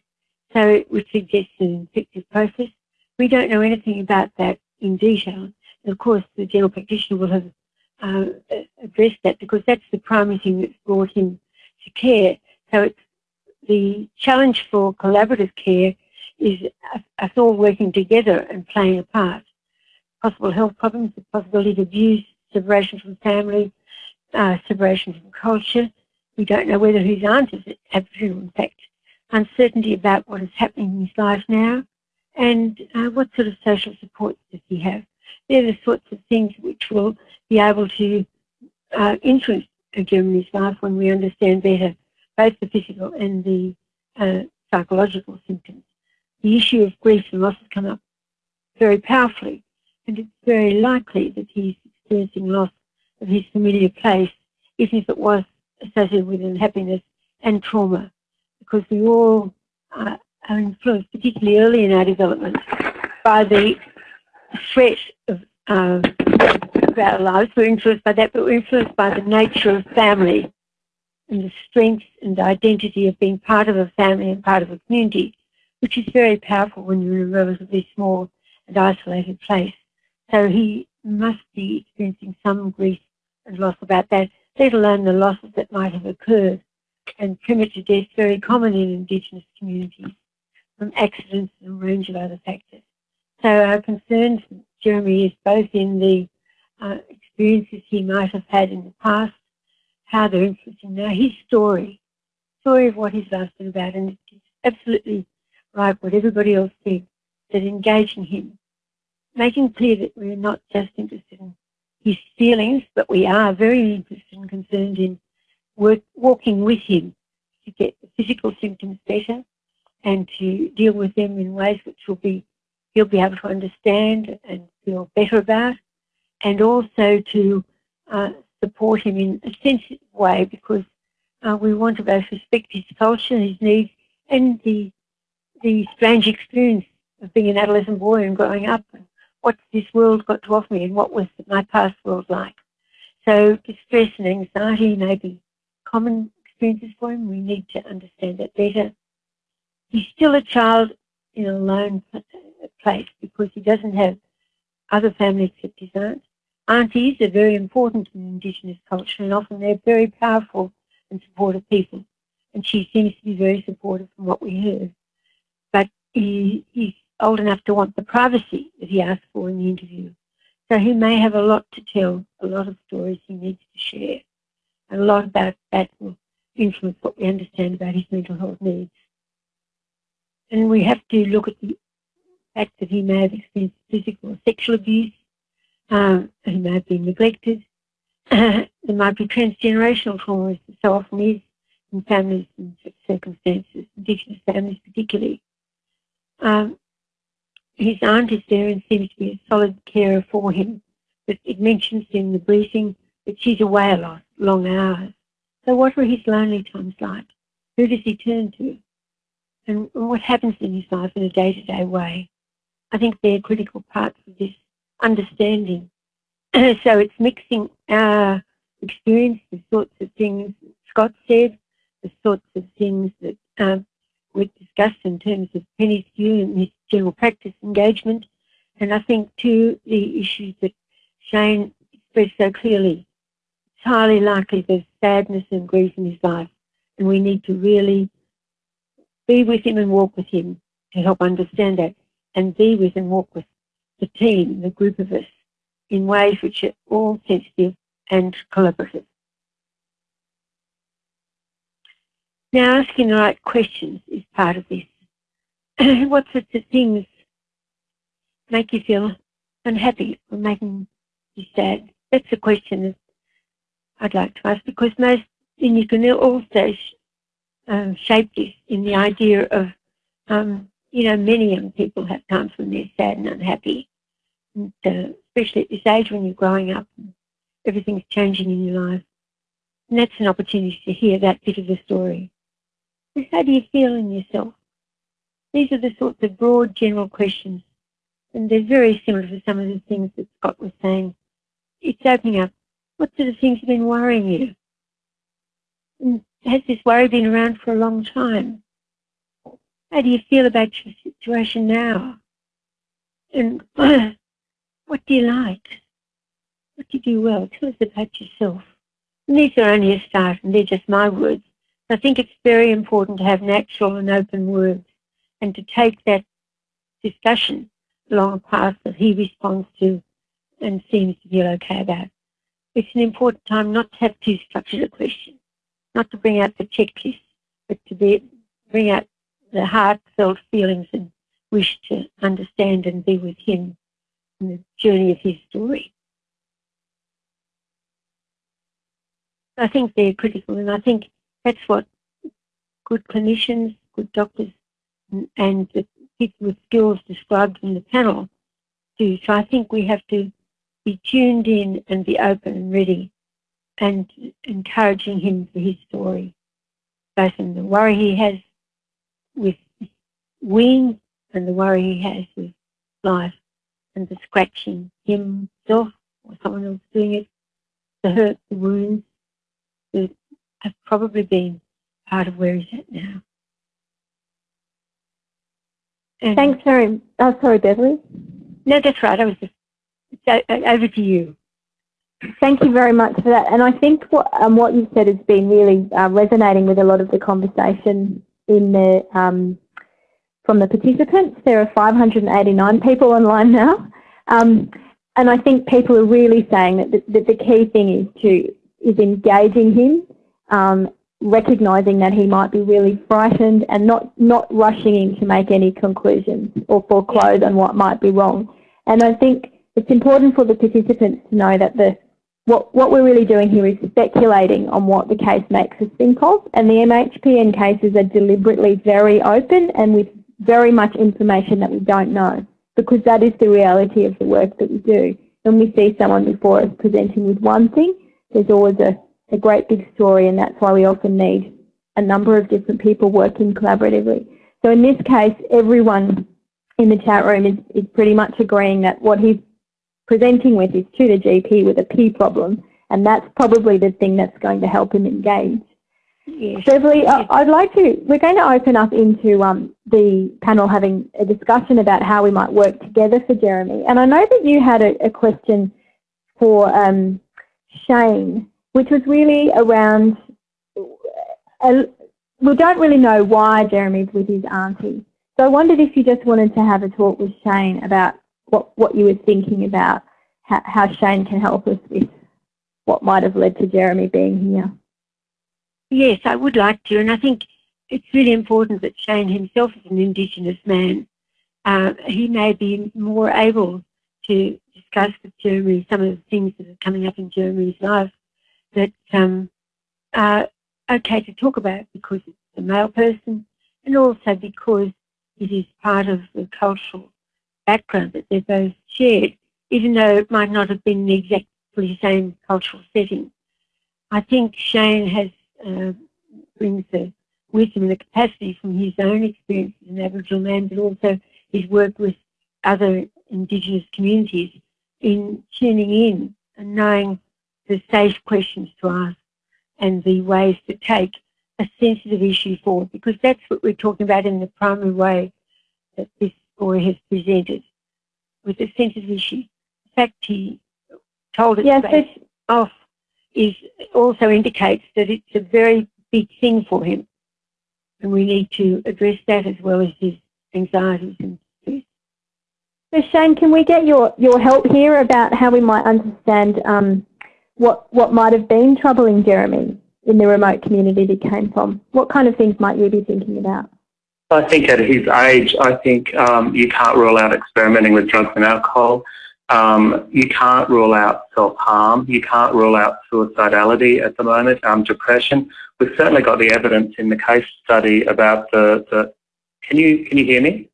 so it would suggest an infective process. We don't know anything about that in detail. Of course, the general practitioner will have uh, addressed that because that's the primary thing that's brought him to care. So it's the challenge for collaborative care is us all working together and playing a part. Possible health problems, the possibility of abuse, separation from family, uh, separation from culture. We don't know whether his aunt is Aboriginal, in fact. Uncertainty about what is happening in his life now and uh, what sort of social support does he have. They're the sorts of things which will be able to uh, influence Jeremy's life when we understand better both the physical and the uh, psychological symptoms. The issue of grief and loss has come up very powerfully, and it's very likely that he's experiencing loss of his familiar place, even if it was associated with unhappiness and trauma, because we all are influenced, particularly early in our development, by the threat of uh, our lives. We're influenced by that, but we're influenced by the nature of family and the strength and identity of being part of a family and part of a community, which is very powerful when you're in a relatively small and isolated place. So he must be experiencing some grief and loss about that, let alone the losses that might have occurred. And premature death very common in Indigenous communities from accidents and a range of other factors. So our concern, Jeremy, is both in the uh, experiences he might have had in the past how they're influencing now. His story, story of what he's asking about, and it's absolutely right what everybody else said, that engaging him, making clear that we're not just interested in his feelings, but we are very interested and concerned in work, walking with him to get the physical symptoms better and to deal with them in ways which will be he'll be able to understand and feel better about, and also to uh, support him in a sensitive way because uh, we want to both respect his culture, his needs, and the the strange experience of being an adolescent boy and growing up. And what's this world got to offer me, and what was my past world like? So distress and anxiety may be common experiences for him. We need to understand that better. He's still a child in a lone place because he doesn't have other family except his aunt. Aunties are very important in Indigenous culture and often they're very powerful and supportive people. And she seems to be very supportive from what we heard. But he, he's old enough to want the privacy that he asked for in the interview. So he may have a lot to tell, a lot of stories he needs to share. And a lot about that will influence what we understand about his mental health needs. And we have to look at the fact that he may have experienced physical or sexual abuse um, he may have been neglected. there might be transgenerational trauma, as so often is in families and circumstances, Indigenous families particularly. Um, his aunt is there and seems to be a solid carer for him, but it mentions in the briefing that she's away a lot, long hours. So what are his lonely times like? Who does he turn to? And what happens in his life in a day-to-day -day way? I think they're critical parts of this understanding. so it's mixing our experience, the sorts of things Scott said, the sorts of things that um, we discussed in terms of Penny's view and his general practice engagement, and I think too the issues that Shane expressed so clearly. It's highly likely there's sadness and grief in his life, and we need to really be with him and walk with him to help understand that, and be with and walk with the team, the group of us, in ways which are all sensitive and collaborative. Now, asking the right questions is part of this. what sorts of things make you feel unhappy or making you sad? That's a question I'd like to ask because most, you can also um, shape this in the idea of um, you know, many young people have times when they're sad and unhappy, and, uh, especially at this age when you're growing up and everything's changing in your life. And that's an opportunity to hear that bit of the story. How do you feel in yourself? These are the sorts of broad general questions, and they're very similar to some of the things that Scott was saying. It's opening up. What sort of things have been worrying you? And has this worry been around for a long time? How do you feel about your situation now? And what do you like? What do you do well? Tell us about yourself. And these are only a start, and they're just my words. I think it's very important to have natural and open words and to take that discussion along a path that he responds to and seems to feel okay about. It's an important time not to have too structured a question, not to bring out the checklist, but to be, bring out the heartfelt feelings and wish to understand and be with him in the journey of his story. I think they're critical, and I think that's what good clinicians, good doctors, and the people with skills described in the panel do. So I think we have to be tuned in and be open and ready and encouraging him for his story, both in the worry he has with wean and the worry he has with life and the scratching himself or someone else doing it, the hurt, the wounds that have probably been part of where he's at now. And Thanks very Oh, sorry, Beverly. No, that's right. I was just over to you. Thank you very much for that. And I think what um, what you said has been really uh, resonating with a lot of the conversation in the um, from the participants. There are 589 people online now, um, and I think people are really saying that the, that the key thing is to is engaging him um, recognizing that he might be really frightened and not, not rushing in to make any conclusions or foreclose on what might be wrong. And I think it's important for the participants to know that the what, what we're really doing here is speculating on what the case makes us think of, and the MHPN cases are deliberately very open and with very much information that we don't know, because that is the reality of the work that we do. When we see someone before us presenting with one thing, there's always a a great big story and that's why we often need a number of different people working collaboratively. So in this case, everyone in the chat room is, is pretty much agreeing that what he's presenting with is to the GP with a P problem and that's probably the thing that's going to help him engage. Yes. Beverly, yes. I'd like to, we're going to open up into um, the panel having a discussion about how we might work together for Jeremy. And I know that you had a, a question for um, Shane which was really around, uh, we don't really know why Jeremy's with his auntie. So I wondered if you just wanted to have a talk with Shane about what, what you were thinking about, how, how Shane can help us with what might have led to Jeremy being here. Yes, I would like to, and I think it's really important that Shane himself is an Indigenous man. Uh, he may be more able to discuss with Jeremy some of the things that are coming up in Jeremy's life that um, are okay to talk about because it's a male person and also because it is part of the cultural background that they both shared, even though it might not have been the exactly same cultural setting. I think Shane has uh, brings the wisdom and the capacity from his own experience as an Aboriginal man, but also his work with other Indigenous communities in tuning in and knowing the safe questions to ask and the ways to take a sensitive issue forward because that's what we're talking about in the primary way that this boy has presented with a sensitive issue. In fact, he told us yes, off is also indicates that it's a very big thing for him and we need to address that as well as his anxieties and stress. So Shane, can we get your, your help here about how we might understand um, what, what might have been troubling Jeremy in the remote community he came from? What kind of things might you be thinking about? I think at his age, I think um, you can't rule out experimenting with drugs and alcohol. Um, you can't rule out self-harm. You can't rule out suicidality at the moment, um, depression. We've certainly got the evidence in the case study about the, the can you, can you hear me?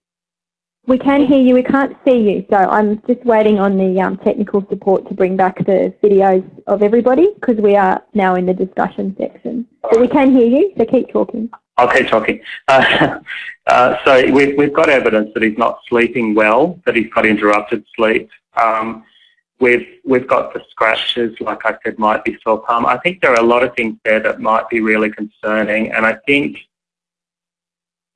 We can hear you, we can't see you, so I'm just waiting on the um, technical support to bring back the videos of everybody because we are now in the discussion section. But we can hear you, so keep talking. I'll keep talking. Uh, uh, so we've, we've got evidence that he's not sleeping well, that he's got interrupted sleep. Um, we've, we've got the scratches, like I said, might be self-harm. I think there are a lot of things there that might be really concerning, and I think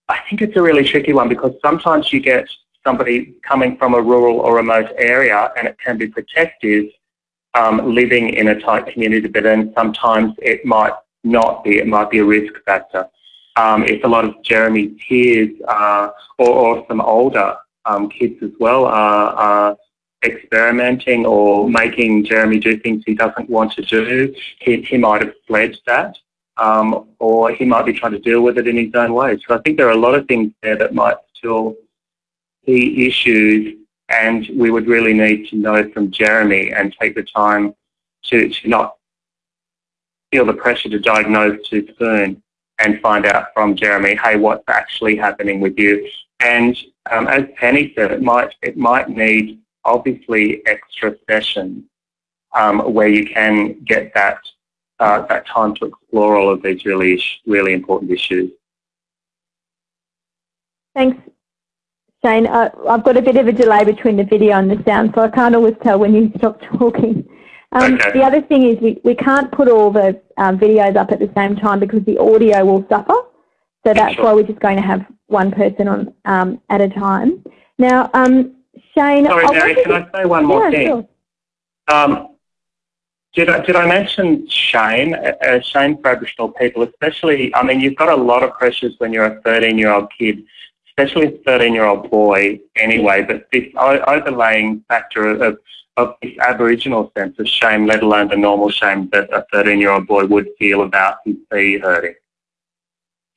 I think it's a really tricky one because sometimes you get somebody coming from a rural or remote area and it can be protective um, living in a tight community, but then sometimes it might not be, it might be a risk factor. Um, if a lot of Jeremy's peers uh, or, or, some older um, kids as well are, are, experimenting or making Jeremy do things he doesn't want to do, he, he might have fled that. Um, or he might be trying to deal with it in his own way. So I think there are a lot of things there that might still be issues and we would really need to know from Jeremy and take the time to, to not feel the pressure to diagnose too soon and find out from Jeremy, hey, what's actually happening with you? And um, as Penny said, it might it might need obviously extra sessions um, where you can get that uh, that time to explore all of these really really important issues. Thanks, Shane. Uh, I've got a bit of a delay between the video and the sound, so I can't always tell when you stop talking. Um, okay. The other thing is we, we can't put all the um, videos up at the same time because the audio will suffer. So that's sure. why we're just going to have one person on um, at a time. Now, um, Shane. Sorry, Mary, can I say one more yeah, thing? Sure. Did I, did I mention shame, uh, shame for Aboriginal people, especially, I mean, you've got a lot of pressures when you're a 13-year-old kid, especially a 13-year-old boy anyway, but this overlaying factor of of this Aboriginal sense of shame, let alone the normal shame that a 13-year-old boy would feel about his feet hurting.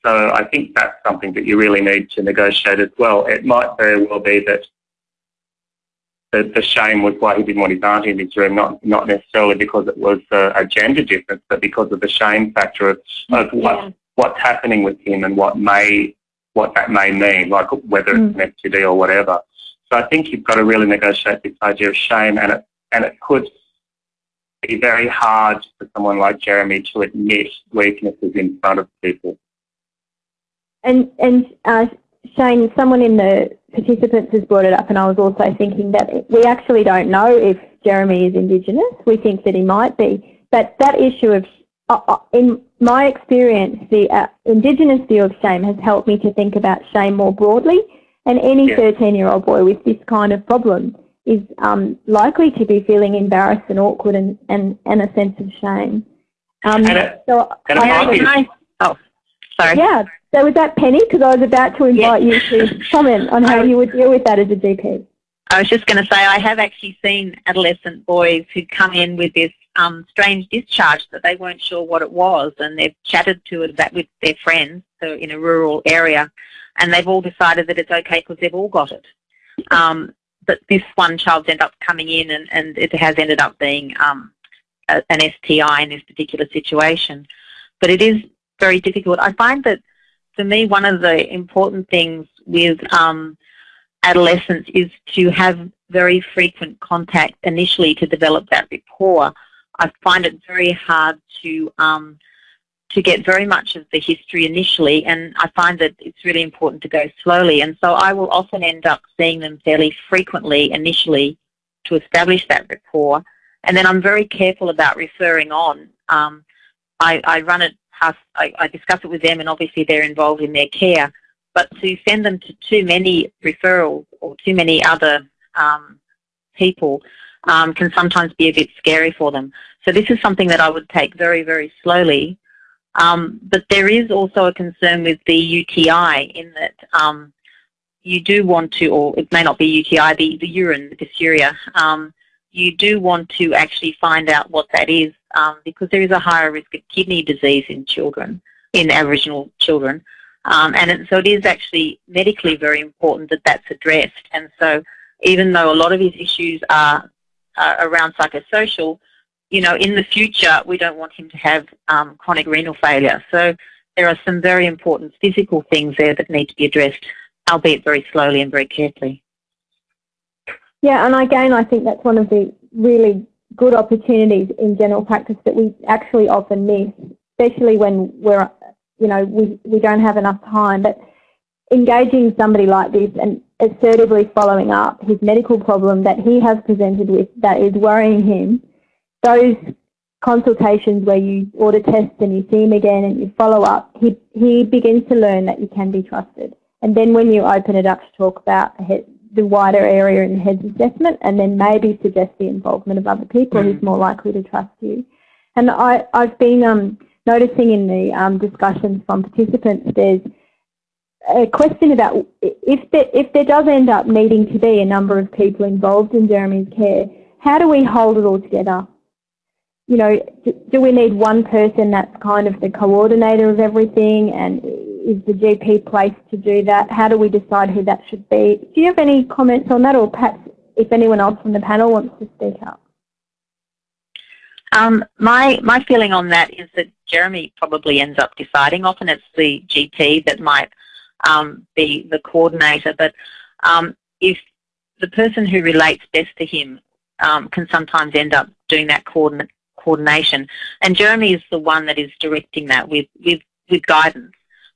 So I think that's something that you really need to negotiate as well. It might very well be that the, the shame was why he didn't want his auntie in his room, not not necessarily because it was a, a gender difference, but because of the shame factor of, of yeah. what what's happening with him and what may what that may mean, like whether it's mm. an STD or whatever. So I think you've got to really negotiate this idea of shame, and it and it could be very hard for someone like Jeremy to admit weaknesses in front of people. And and uh, Shane, someone in the participants has brought it up, and I was also thinking that we actually don't know if Jeremy is Indigenous. We think that he might be, but that issue of uh, uh in my experience, the uh, Indigenous view of shame has helped me to think about shame more broadly and any 13-year-old boy with this kind of problem is um, likely to be feeling embarrassed and awkward and, and, and a sense of shame. Um, and it, so and I, oh, sorry. Yeah, so was that Penny? Because I was about to invite you to comment on how you would deal with that as a GP. I was just going to say I have actually seen adolescent boys who come in with this um, strange discharge that they weren't sure what it was, and they've chatted to it with their friends, so in a rural area, and they've all decided that it's okay because they've all got it. Um, but this one child's ended up coming in and, and it has ended up being um, a, an STI in this particular situation. But it is very difficult. I find that for me one of the important things with um, adolescents is to have very frequent contact initially to develop that rapport. I find it very hard to um, to get very much of the history initially and I find that it's really important to go slowly and so I will often end up seeing them fairly frequently initially to establish that rapport and then I'm very careful about referring on. Um, I, I, run it past, I, I, discuss it with them and obviously they're involved in their care. But to send them to too many referrals or too many other um, people um, can sometimes be a bit scary for them. So this is something that I would take very, very slowly. Um, but there is also a concern with the UTI in that um, you do want to, or it may not be UTI, the, the urine, the dysuria, um, you do want to actually find out what that is um, because there is a higher risk of kidney disease in children, in Aboriginal children. Um, and it, so it is actually medically very important that that's addressed. And so even though a lot of his issues are, are around psychosocial, you know, in the future, we don't want him to have um, chronic renal failure. So there are some very important physical things there that need to be addressed, albeit very slowly and very carefully. Yeah, and again, I think that's one of the really good opportunities in general practice that we actually often miss, especially when we're, you know, we, we don't have enough time. But engaging somebody like this and assertively following up his medical problem that he has presented with that is worrying him those consultations where you order tests and you see him again and you follow up, he, he begins to learn that you can be trusted. and then when you open it up to talk about the wider area in the HEADSS assessment, and then maybe suggest the involvement of other people mm. who's more likely to trust you. And I, I've been um, noticing in the um, discussions from participants, there's a question about if there, if there does end up needing to be a number of people involved in Jeremy's care, how do we hold it all together? You know, do, do we need one person that's kind of the coordinator of everything and is the GP placed to do that? How do we decide who that should be? Do you have any comments on that or perhaps if anyone else from the panel wants to speak up? Um, my, my feeling on that is that Jeremy probably ends up deciding. Often it's the GP that might um, be the coordinator, but um, if the person who relates best to him um, can sometimes end up doing that coordinate, coordination. And Jeremy is the one that is directing that with, with, with guidance.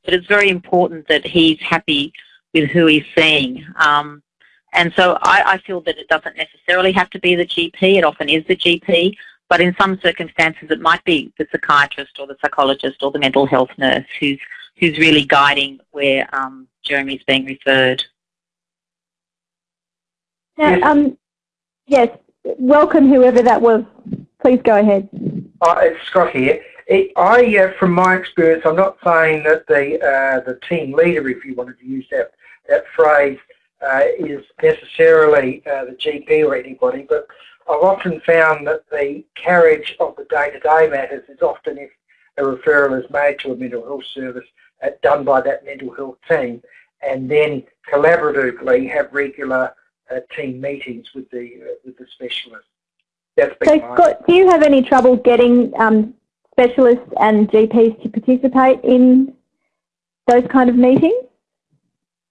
But it's very important that he's happy with who he's seeing. Um, and so I, I, feel that it doesn't necessarily have to be the GP, it often is the GP, but in some circumstances it might be the psychiatrist or the psychologist or the mental health nurse who's, who's really guiding where um, Jeremy's being referred. Now, um, yes, welcome whoever that was. Please go ahead. Uh, it's Scott here. It, I, uh, from my experience, I'm not saying that the uh, the team leader, if you wanted to use that that phrase, uh, is necessarily uh, the GP or anybody, but I've often found that the carriage of the day-to-day -day matters is often if a referral is made to a mental health service uh, done by that mental health team, and then collaboratively have regular team meetings with the with the specialist. That's so, Scott, do you have any trouble getting um, specialists and GPs to participate in those kind of meetings?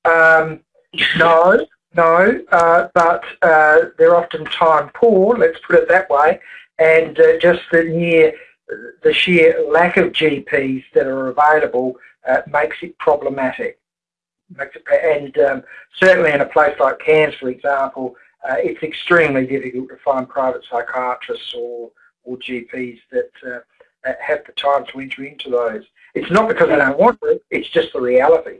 Um, no, no, uh, but uh, they're often time poor, let's put it that way, and uh, just the near the sheer lack of GPs that are available uh, makes it problematic. And um, certainly in a place like Cairns, for example, uh, it's extremely difficult to find private psychiatrists or, or GPs that uh, have the time to enter into those. It's not because they don't want to, it's just the reality.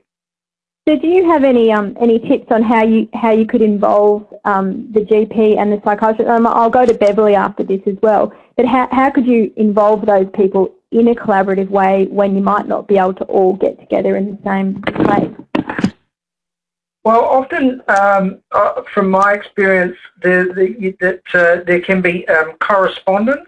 So do you have any um, any tips on how you how you could involve um, the GP and the psychiatrist? Um, I'll go to Beverly after this as well. But how how could you involve those people in a collaborative way when you might not be able to all get together in the same place? Well, often, um, uh, from my experience, there, the, that uh, there can be um, correspondence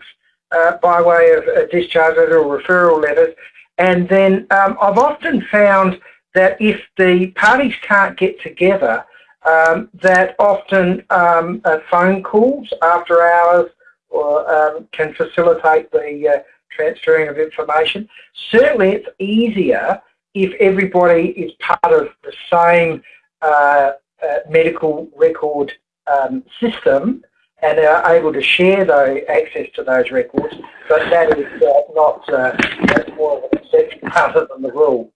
uh, by way of a discharge letter or referral letters, and then um, I've often found that if the parties can't get together, um, that often um, uh, phone calls after hours or, um, can facilitate the uh, transferring of information. Certainly, it's easier if everybody is part of the same uh, uh, medical record um, system and are able to share those, access to those records, but that is uh, not uh, that's more of an exception rather than the rule.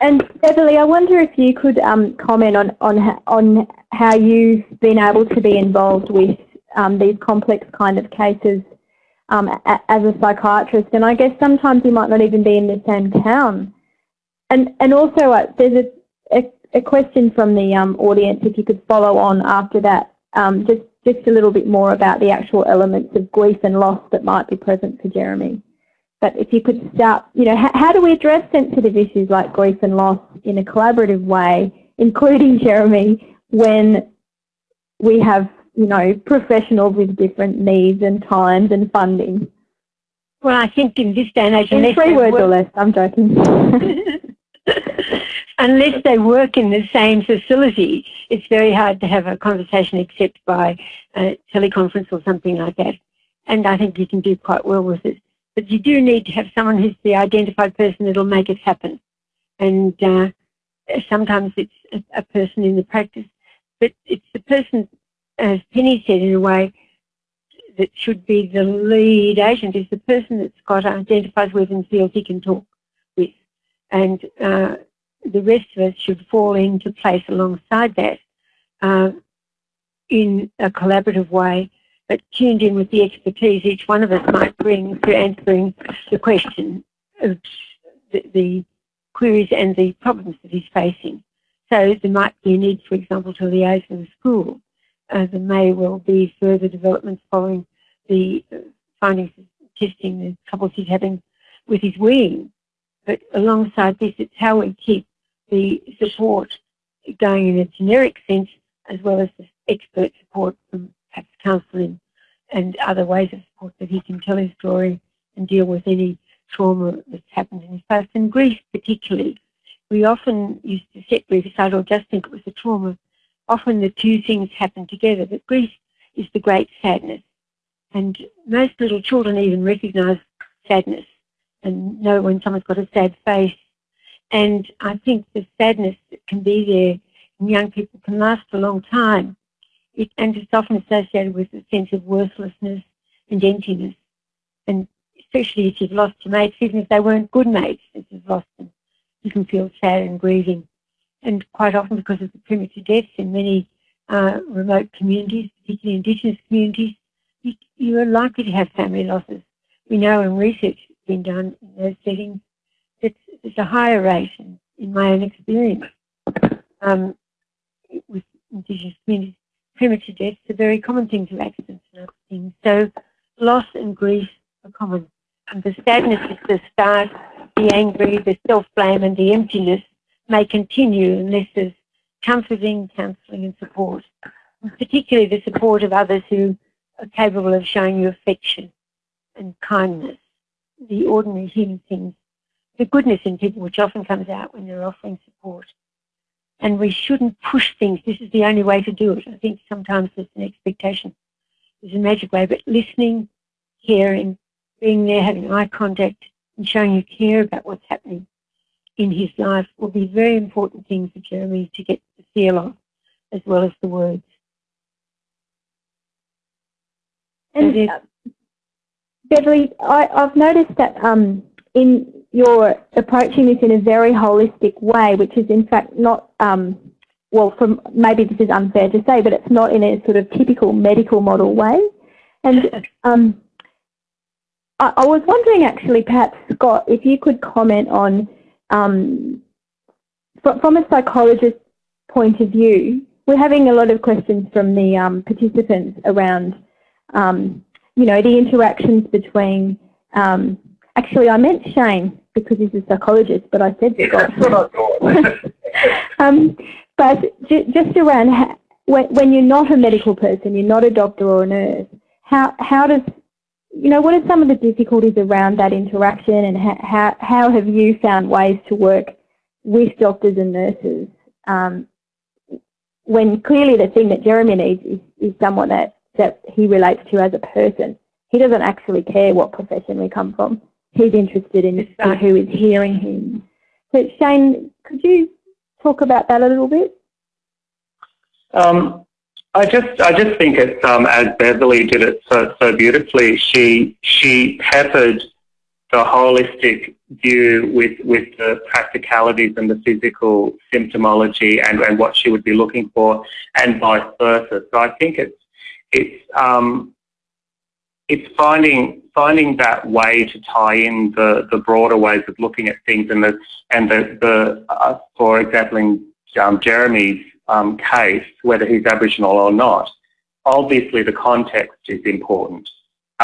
And Beverly, I wonder if you could um, comment on, on, on how you've been able to be involved with um, these complex kind of cases um, as a psychiatrist. And I guess sometimes you might not even be in the same town and and also uh, there's a, a, a, question from the um, audience if you could follow on after that, um, just just a little bit more about the actual elements of grief and loss that might be present for Jeremy. But if you could start, you know, how, do we address sensitive issues like grief and loss in a collaborative way, including Jeremy, when we have, you know, professionals with different needs and times and funding? Well, I think in this day and age, in three words or less, I'm joking. unless they work in the same facility, it's very hard to have a conversation except by a teleconference or something like that. And I think you can do quite well with it. But you do need to have someone who's the identified person that'll make it happen. And uh, sometimes it's a, a, person in the practice, but it's the person, as Penny said in a way, that should be the lead agent is the person that's got identifies with and feels he can talk with. And uh, the rest of us should fall into place alongside that uh, in a collaborative way, but tuned in with the expertise each one of us might bring to answering the question of the, the queries and the problems that he's facing. So there might be a need, for example, to liaise with the school. Uh, there may well be further developments following the uh, findings of testing the troubles he's having with his weaning. But alongside this, it's how we keep the support going in a generic sense, as well as the expert support from perhaps counselling and other ways of support that he can tell his story and deal with any trauma that's happened in his past. And grief particularly, we often used to set grief aside or just think it was a trauma. Often the two things happen together, but grief is the great sadness. And most little children even recognise sadness and know when someone's got a sad face. And I think the sadness that can be there in young people can last a long time. It, and it's often associated with a sense of worthlessness and emptiness. And especially if you've lost your mates, even if they weren't good mates, if you've lost them, you can feel sad and grieving. And quite often because of the premature deaths in many uh, remote communities, particularly Indigenous communities, you, you are likely to have family losses. We know in research that's been done in those settings there's a higher rate, in, in my own experience, um, with Indigenous communities. Premature deaths are very common things of accidents and other things. So loss and grief are common. And the sadness is the start, the angry, the self-blame and the emptiness may continue unless there's comforting, counselling and support. And particularly the support of others who are capable of showing you affection and kindness, the ordinary human things, the goodness in people which often comes out when they're offering support. And we shouldn't push things. This is the only way to do it. I think sometimes there's an expectation. There's a magic way, but listening, caring, being there, having eye contact, and showing you care about what's happening in his life will be very important things for Jeremy to get the feel of, as well as the words. And uh, Beverly, I, have noticed that um, in you're approaching this in a very holistic way, which is in fact not, um, well, from maybe this is unfair to say, but it's not in a sort of typical medical model way. And um, I, I, was wondering actually, perhaps Scott, if you could comment on, um, from a psychologist's point of view, we're having a lot of questions from the um, participants around, um, you know, the interactions between, um, actually I meant Shane, because he's a psychologist, but I said Scott. Yeah, um, but just around when, when you're not a medical person, you're not a doctor or a nurse, how, how does, you know, what are some of the difficulties around that interaction and how, how, how have you found ways to work with doctors and nurses um, when clearly the thing that Jeremy needs is, is someone that, that he relates to as a person. He doesn't actually care what profession we come from he's interested in, in who is hearing him. So Shane, could you talk about that a little bit? Um, I just I just think it's um, as Beverly did it so so beautifully. She she peppered the holistic view with with the practicalities and the physical symptomology and, and what she would be looking for, and vice versa. So I think it's it's um, it's finding finding that way to tie in the, the broader ways of looking at things and the and the, the uh, for example in um, Jeremy's um, case, whether he's Aboriginal or not, obviously the context is important.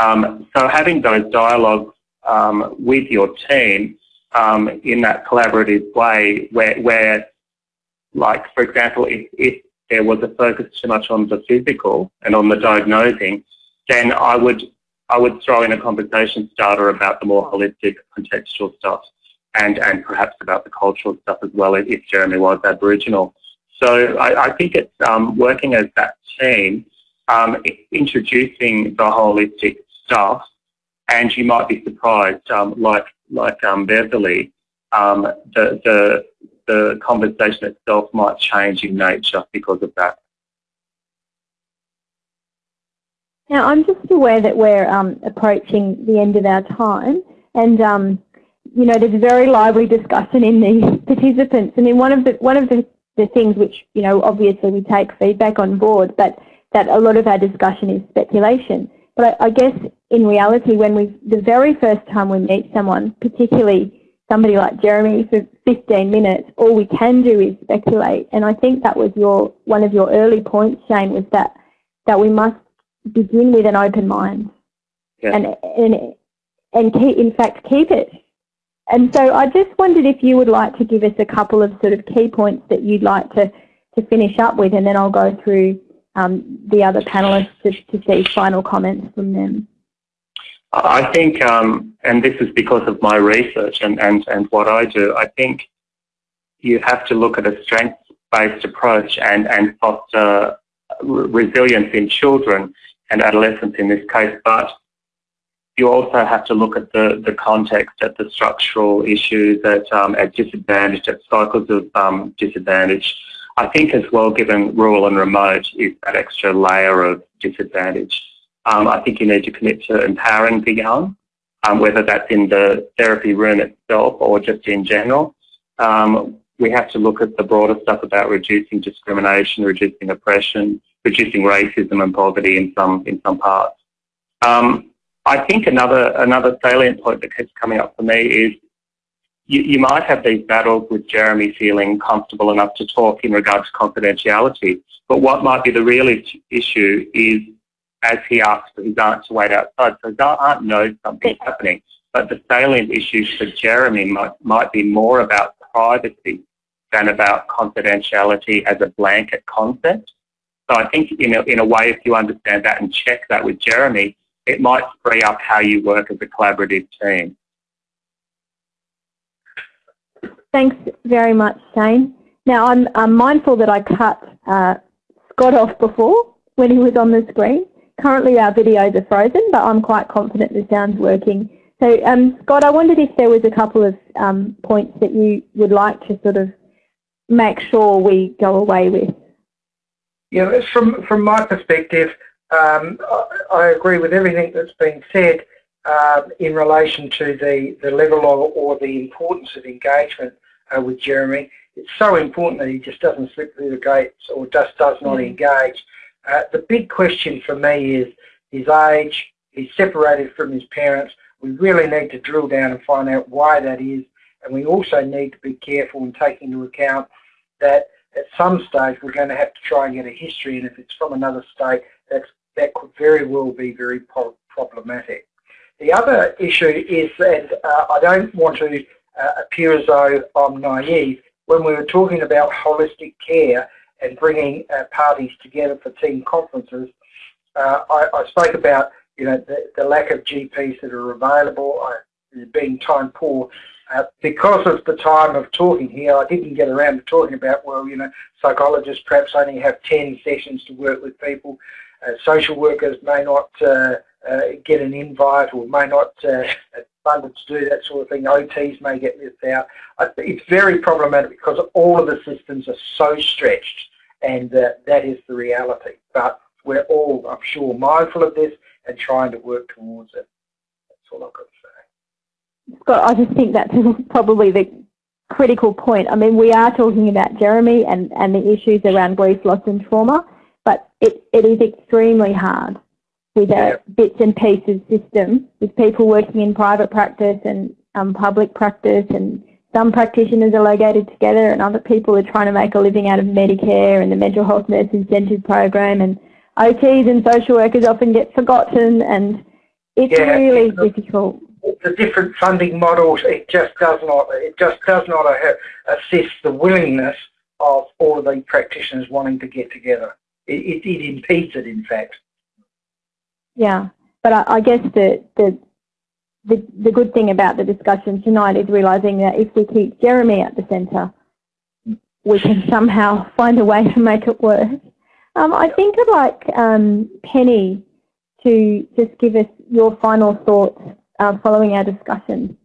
Um, so having those dialogues um, with your team um, in that collaborative way, where, where like for example, if, if there was a focus too much on the physical and on the diagnosing, then I would I would throw in a conversation starter about the more holistic contextual stuff and, and perhaps about the cultural stuff as well if Jeremy was Aboriginal. So I, I think it's um, working as that team, um, introducing the holistic stuff, and you might be surprised, um, like like um, Beverly, um, the, the the conversation itself might change in nature because of that. Now, I'm just aware that we're um, approaching the end of our time, and um, you know, there's a very lively discussion in the participants. I mean, one of the one of the, the things which you know, obviously, we take feedback on board, but that a lot of our discussion is speculation. But I, I guess in reality, when we the very first time we meet someone, particularly somebody like Jeremy, for 15 minutes, all we can do is speculate. And I think that was your one of your early points, Shane, was that that we must begin with an open mind, yeah. and and and keep, in fact keep it. And so I just wondered if you would like to give us a couple of sort of key points that you'd like to to finish up with, and then I'll go through um, the other panelists to, to see final comments from them. I think, um, and this is because of my research and, and, and what I do, I think you have to look at a strengths-based approach and, and foster resilience in children and adolescents in this case, but you also have to look at the, the context, at the structural issues, at, um, at disadvantage, at cycles of um, disadvantage. I think as well, given rural and remote, is that extra layer of disadvantage. Um, I think you need to commit to empowering the young, um, whether that's in the therapy room itself or just in general. Um, we have to look at the broader stuff about reducing discrimination, reducing oppression, reducing racism and poverty in some in some parts. Um, I think another another salient point that keeps coming up for me is you, you might have these battles with Jeremy feeling comfortable enough to talk in regard to confidentiality, but what might be the real issue is as he asks for his aunt to wait outside. So his aunt knows something's happening. But the salient issue for Jeremy might, might be more about privacy than about confidentiality as a blanket concept. So I think in a, in a way, if you understand that and check that with Jeremy, it might free up how you work as a collaborative team. Thanks very much, Shane. Now, I'm, I'm mindful that I cut uh, Scott off before when he was on the screen. Currently our videos are frozen, but I'm quite confident the sound's working. So um, Scott, I wondered if there was a couple of um, points that you would like to sort of make sure we go away with. Yeah, from, from my perspective, um, I, I, agree with everything that's been said um, in relation to the, the level of, or the importance of engagement uh, with Jeremy. It's so important that he just doesn't slip through the gates or just does not mm. engage. Uh, the big question for me is his age. He's separated from his parents. We really need to drill down and find out why that is. And we also need to be careful and take into account that at some stage we're going to have to try and get a history. And if it's from another state, that's, that could very well be very problematic. The other issue is that uh, I don't want to uh, appear as though I'm naive. When we were talking about holistic care, and bringing uh, parties together for team conferences. Uh, I, I, spoke about you know the, the, lack of GPs that are available, I, being time poor. Uh, because of the time of talking here, I didn't get around to talking about, well, you know, psychologists perhaps only have 10 sessions to work with people. Uh, social workers may not uh, uh, get an invite or may not funded to do that sort of thing. OTs may get missed out. It's very problematic because all of the systems are so stretched and uh, that is the reality. But we're all, I'm sure, mindful of this and trying to work towards it. That's all I've got. Scott, I just think that's probably the critical point. I mean, we are talking about Jeremy and, and the issues around grief, loss and trauma, but it, it is extremely hard with a bits and pieces system with people working in private practice and um, public practice and some practitioners are located together and other people are trying to make a living out of Medicare and the mental health nurse incentive program and OTs and social workers often get forgotten and it's yeah, really it's difficult. The different funding models, it just does not, it just does not assist the willingness of all of the practitioners wanting to get together. It, it, it impedes it, in fact. Yeah, but I, I guess the, the the, the good thing about the discussion tonight is realising that if we keep Jeremy at the centre, we can somehow find a way to make it work. Um, I think I'd like um, Penny to just give us your final thoughts uh, following our discussion.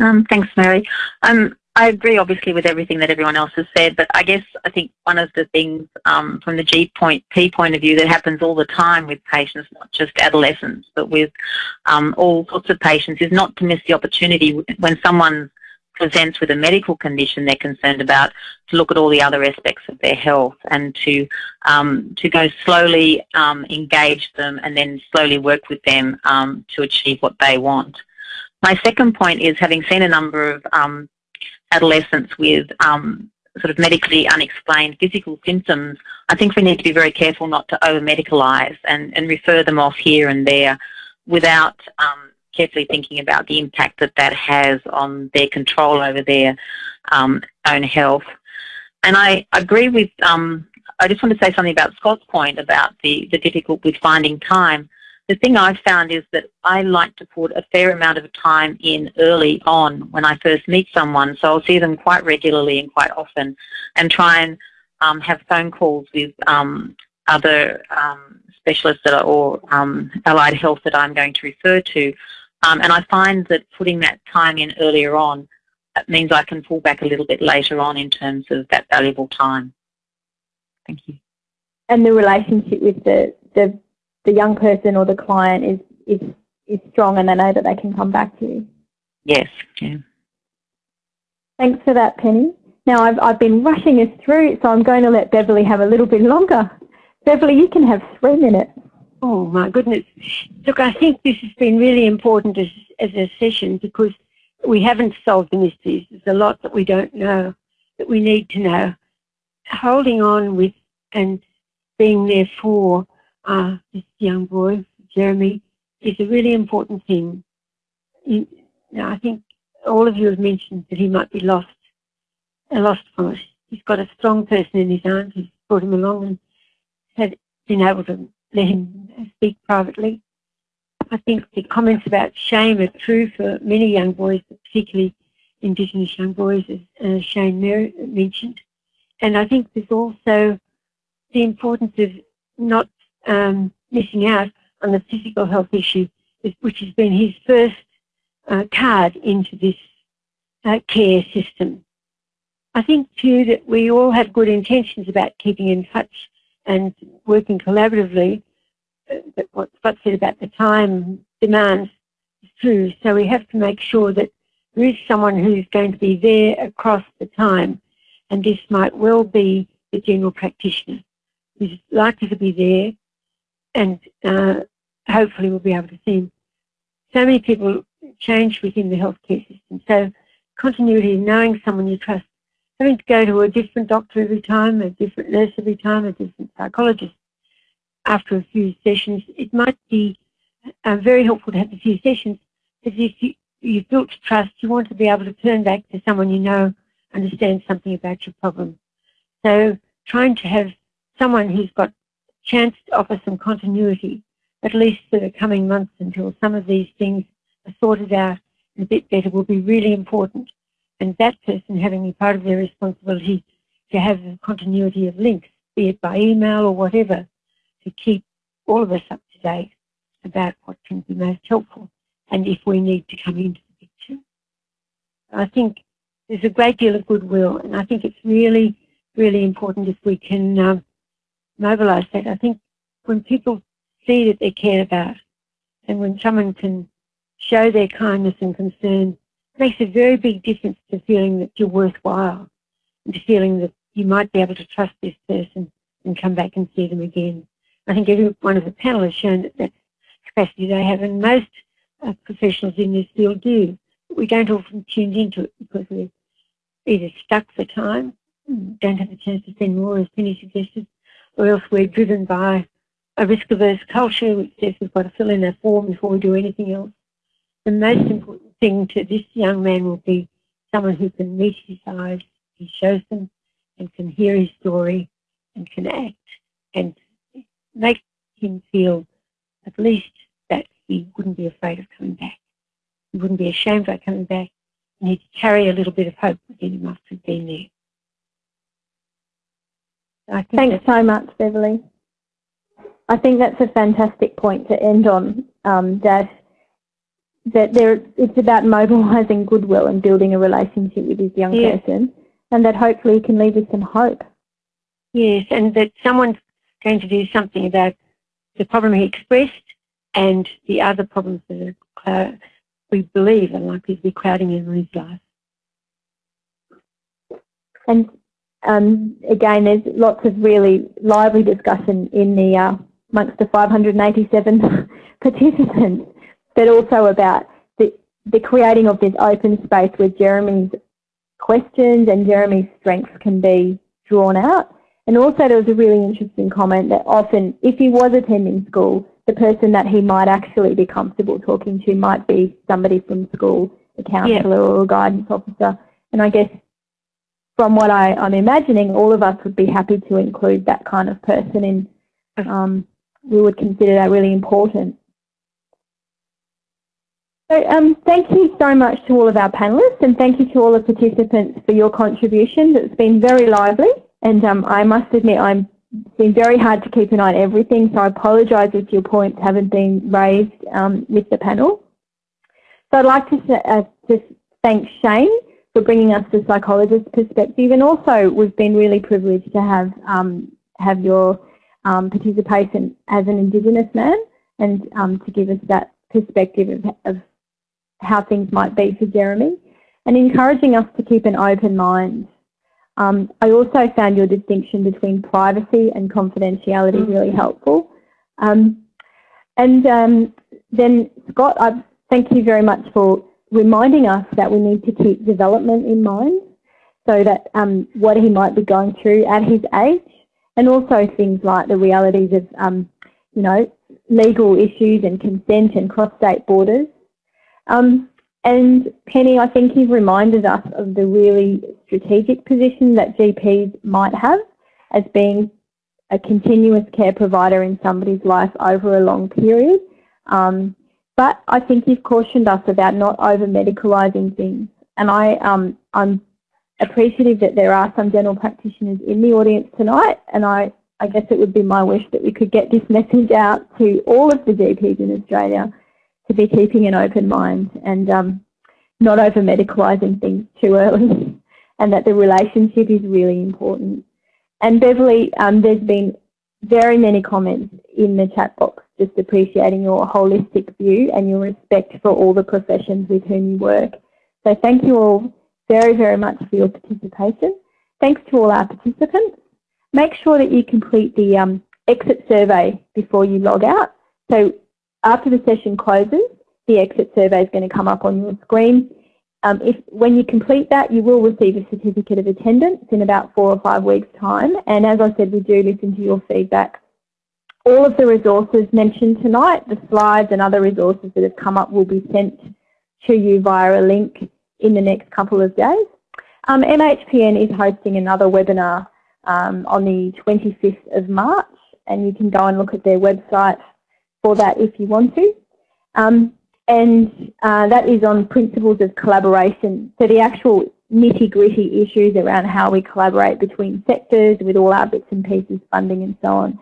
Um, thanks, Mary. Um, I agree, obviously, with everything that everyone else has said, but I guess I think one of the things um, from the G point, P point of view that happens all the time with patients, not just adolescents, but with um, all sorts of patients, is not to miss the opportunity when someone presents with a medical condition they're concerned about to look at all the other aspects of their health and to um, to go slowly um, engage them and then slowly work with them um, to achieve what they want. My second point is having seen a number of um, adolescents with um, sort of medically unexplained physical symptoms, I think we need to be very careful not to over-medicalise and, and refer them off here and there without um, carefully thinking about the impact that that has on their control over their um, own health. And I agree with, um, I just want to say something about Scott's point about the, the difficult with finding time. The thing I've found is that I like to put a fair amount of time in early on when I first meet someone. So I'll see them quite regularly and quite often and try and um, have phone calls with um, other um, specialists that are, or um, allied health that I'm going to refer to. Um, and I find that putting that time in earlier on means I can pull back a little bit later on in terms of that valuable time. Thank you. And the relationship with the, the, the young person or the client is, is, is strong and they know that they can come back to you. Yes, yeah. Thanks for that, Penny. Now, I've, I've been rushing us through, so I'm going to let Beverly have a little bit longer. Beverly, you can have three minutes. Oh, my goodness. Look, I think this has been really important as, as a session because we haven't solved the mysteries. There's a lot that we don't know that we need to know. Holding on with and being there for uh, this young boy, Jeremy, is a really important thing. You I think all of you have mentioned that he might be lost, lost us. He's got a strong person in his arms who's brought him along and had been able to let him speak privately. I think the comments about shame are true for many young boys, particularly Indigenous young boys, as uh, Shane mentioned. And I think there's also the importance of not um, missing out on the physical health issue, which has been his first uh, card into this uh, care system. I think too that we all have good intentions about keeping in touch and working collaboratively, but what Scott said about the time demands is true. So we have to make sure that there is someone who's going to be there across the time. And this might well be the general practitioner who's likely to be there and uh, hopefully we'll be able to see him. So many people change within the healthcare system. So continuity, knowing someone you trust, having to go to a different doctor every time, a different nurse every time, a different psychologist after a few sessions, it might be uh, very helpful to have a few sessions because if you, you've built trust, you want to be able to turn back to someone you know understands something about your problem. So trying to have someone who's got chance to offer some continuity, at least for the coming months until some of these things are sorted out a bit better will be really important. And that person having a part of their responsibility to have continuity of links, be it by email or whatever, to keep all of us up to date about what can be most helpful and if we need to come into the picture. I think there's a great deal of goodwill and I think it's really, really important if we can um, mobilise that. I think when people see that they're cared about and when someone can show their kindness and concern, makes a very big difference to feeling that you're worthwhile and to feeling that you might be able to trust this person and come back and see them again. I think every one of the panel has shown that that's capacity they have, and most uh, professionals in this field do. But we don't often tune into it because we're either stuck for time, don't have the chance to spend more, as Penny suggested, or else we're driven by a risk-averse culture which says we've got to fill in a form before we do anything else. The most important thing to this young man will be someone who can meet his eyes, he shows them, and can hear his story, and can act, and make him feel at least that he wouldn't be afraid of coming back. He wouldn't be ashamed about coming back, and he'd carry a little bit of hope within him after he'd been there. Thanks so much, Beverly. I think that's a fantastic point to end on, um, that there it's about mobilising goodwill and building a relationship with this young yes. person, and that hopefully can leave us some hope. Yes, and that someone's going to do something about the problem he expressed and the other problems that are, we believe are likely to be crowding in his life. And um, again, there's lots of really lively discussion in the uh, amongst the 587 participants, but also about the, the creating of this open space where Jeremy's questions and Jeremy's strengths can be drawn out. And also there was a really interesting comment that often if he was attending school, the person that he might actually be comfortable talking to might be somebody from school, a counsellor yeah. or a guidance officer. And I guess from what I, am I'm imagining, all of us would be happy to include that kind of person in, um, we would consider that really important. So um, thank you so much to all of our panellists and thank you to all the participants for your contributions. It's been very lively and um, I must admit I'm it's been very hard to keep an eye on everything, so I apologise if your points haven't been raised um, with the panel. So I'd like to uh, just thank Shane for bringing us the psychologist's perspective, and also we've been really privileged to have um, have your um, participation as an Indigenous man, and um, to give us that perspective of, of how things might be for Jeremy, and encouraging us to keep an open mind um, I also found your distinction between privacy and confidentiality mm. really helpful. Um, and um, then Scott, I thank you very much for reminding us that we need to keep development in mind so that um, what he might be going through at his age and also things like the realities of, um, you know, legal issues and consent and cross-state borders. Um, and Penny, I think you've reminded us of the really strategic position that GPs might have as being a continuous care provider in somebody's life over a long period. Um, but I think you've cautioned us about not over-medicalising things. And I, um, I'm appreciative that there are some general practitioners in the audience tonight, and I, I guess it would be my wish that we could get this message out to all of the GPs in Australia to be keeping an open mind and um, not over medicalising things too early and that the relationship is really important. And Beverly, um, there's been very many comments in the chat box just appreciating your holistic view and your respect for all the professions with whom you work. So thank you all very, very much for your participation. Thanks to all our participants. Make sure that you complete the um, exit survey before you log out. So after the session closes, the exit survey is going to come up on your screen. Um, if When you complete that, you will receive a certificate of attendance in about four or five weeks' time. And as I said, we do listen to your feedback. All of the resources mentioned tonight, the slides and other resources that have come up will be sent to you via a link in the next couple of days. Um, MHPN is hosting another webinar um, on the 25th of March and you can go and look at their website for that if you want to. Um, and uh, that is on principles of collaboration. So the actual nitty gritty issues around how we collaborate between sectors with all our bits and pieces, funding and so on.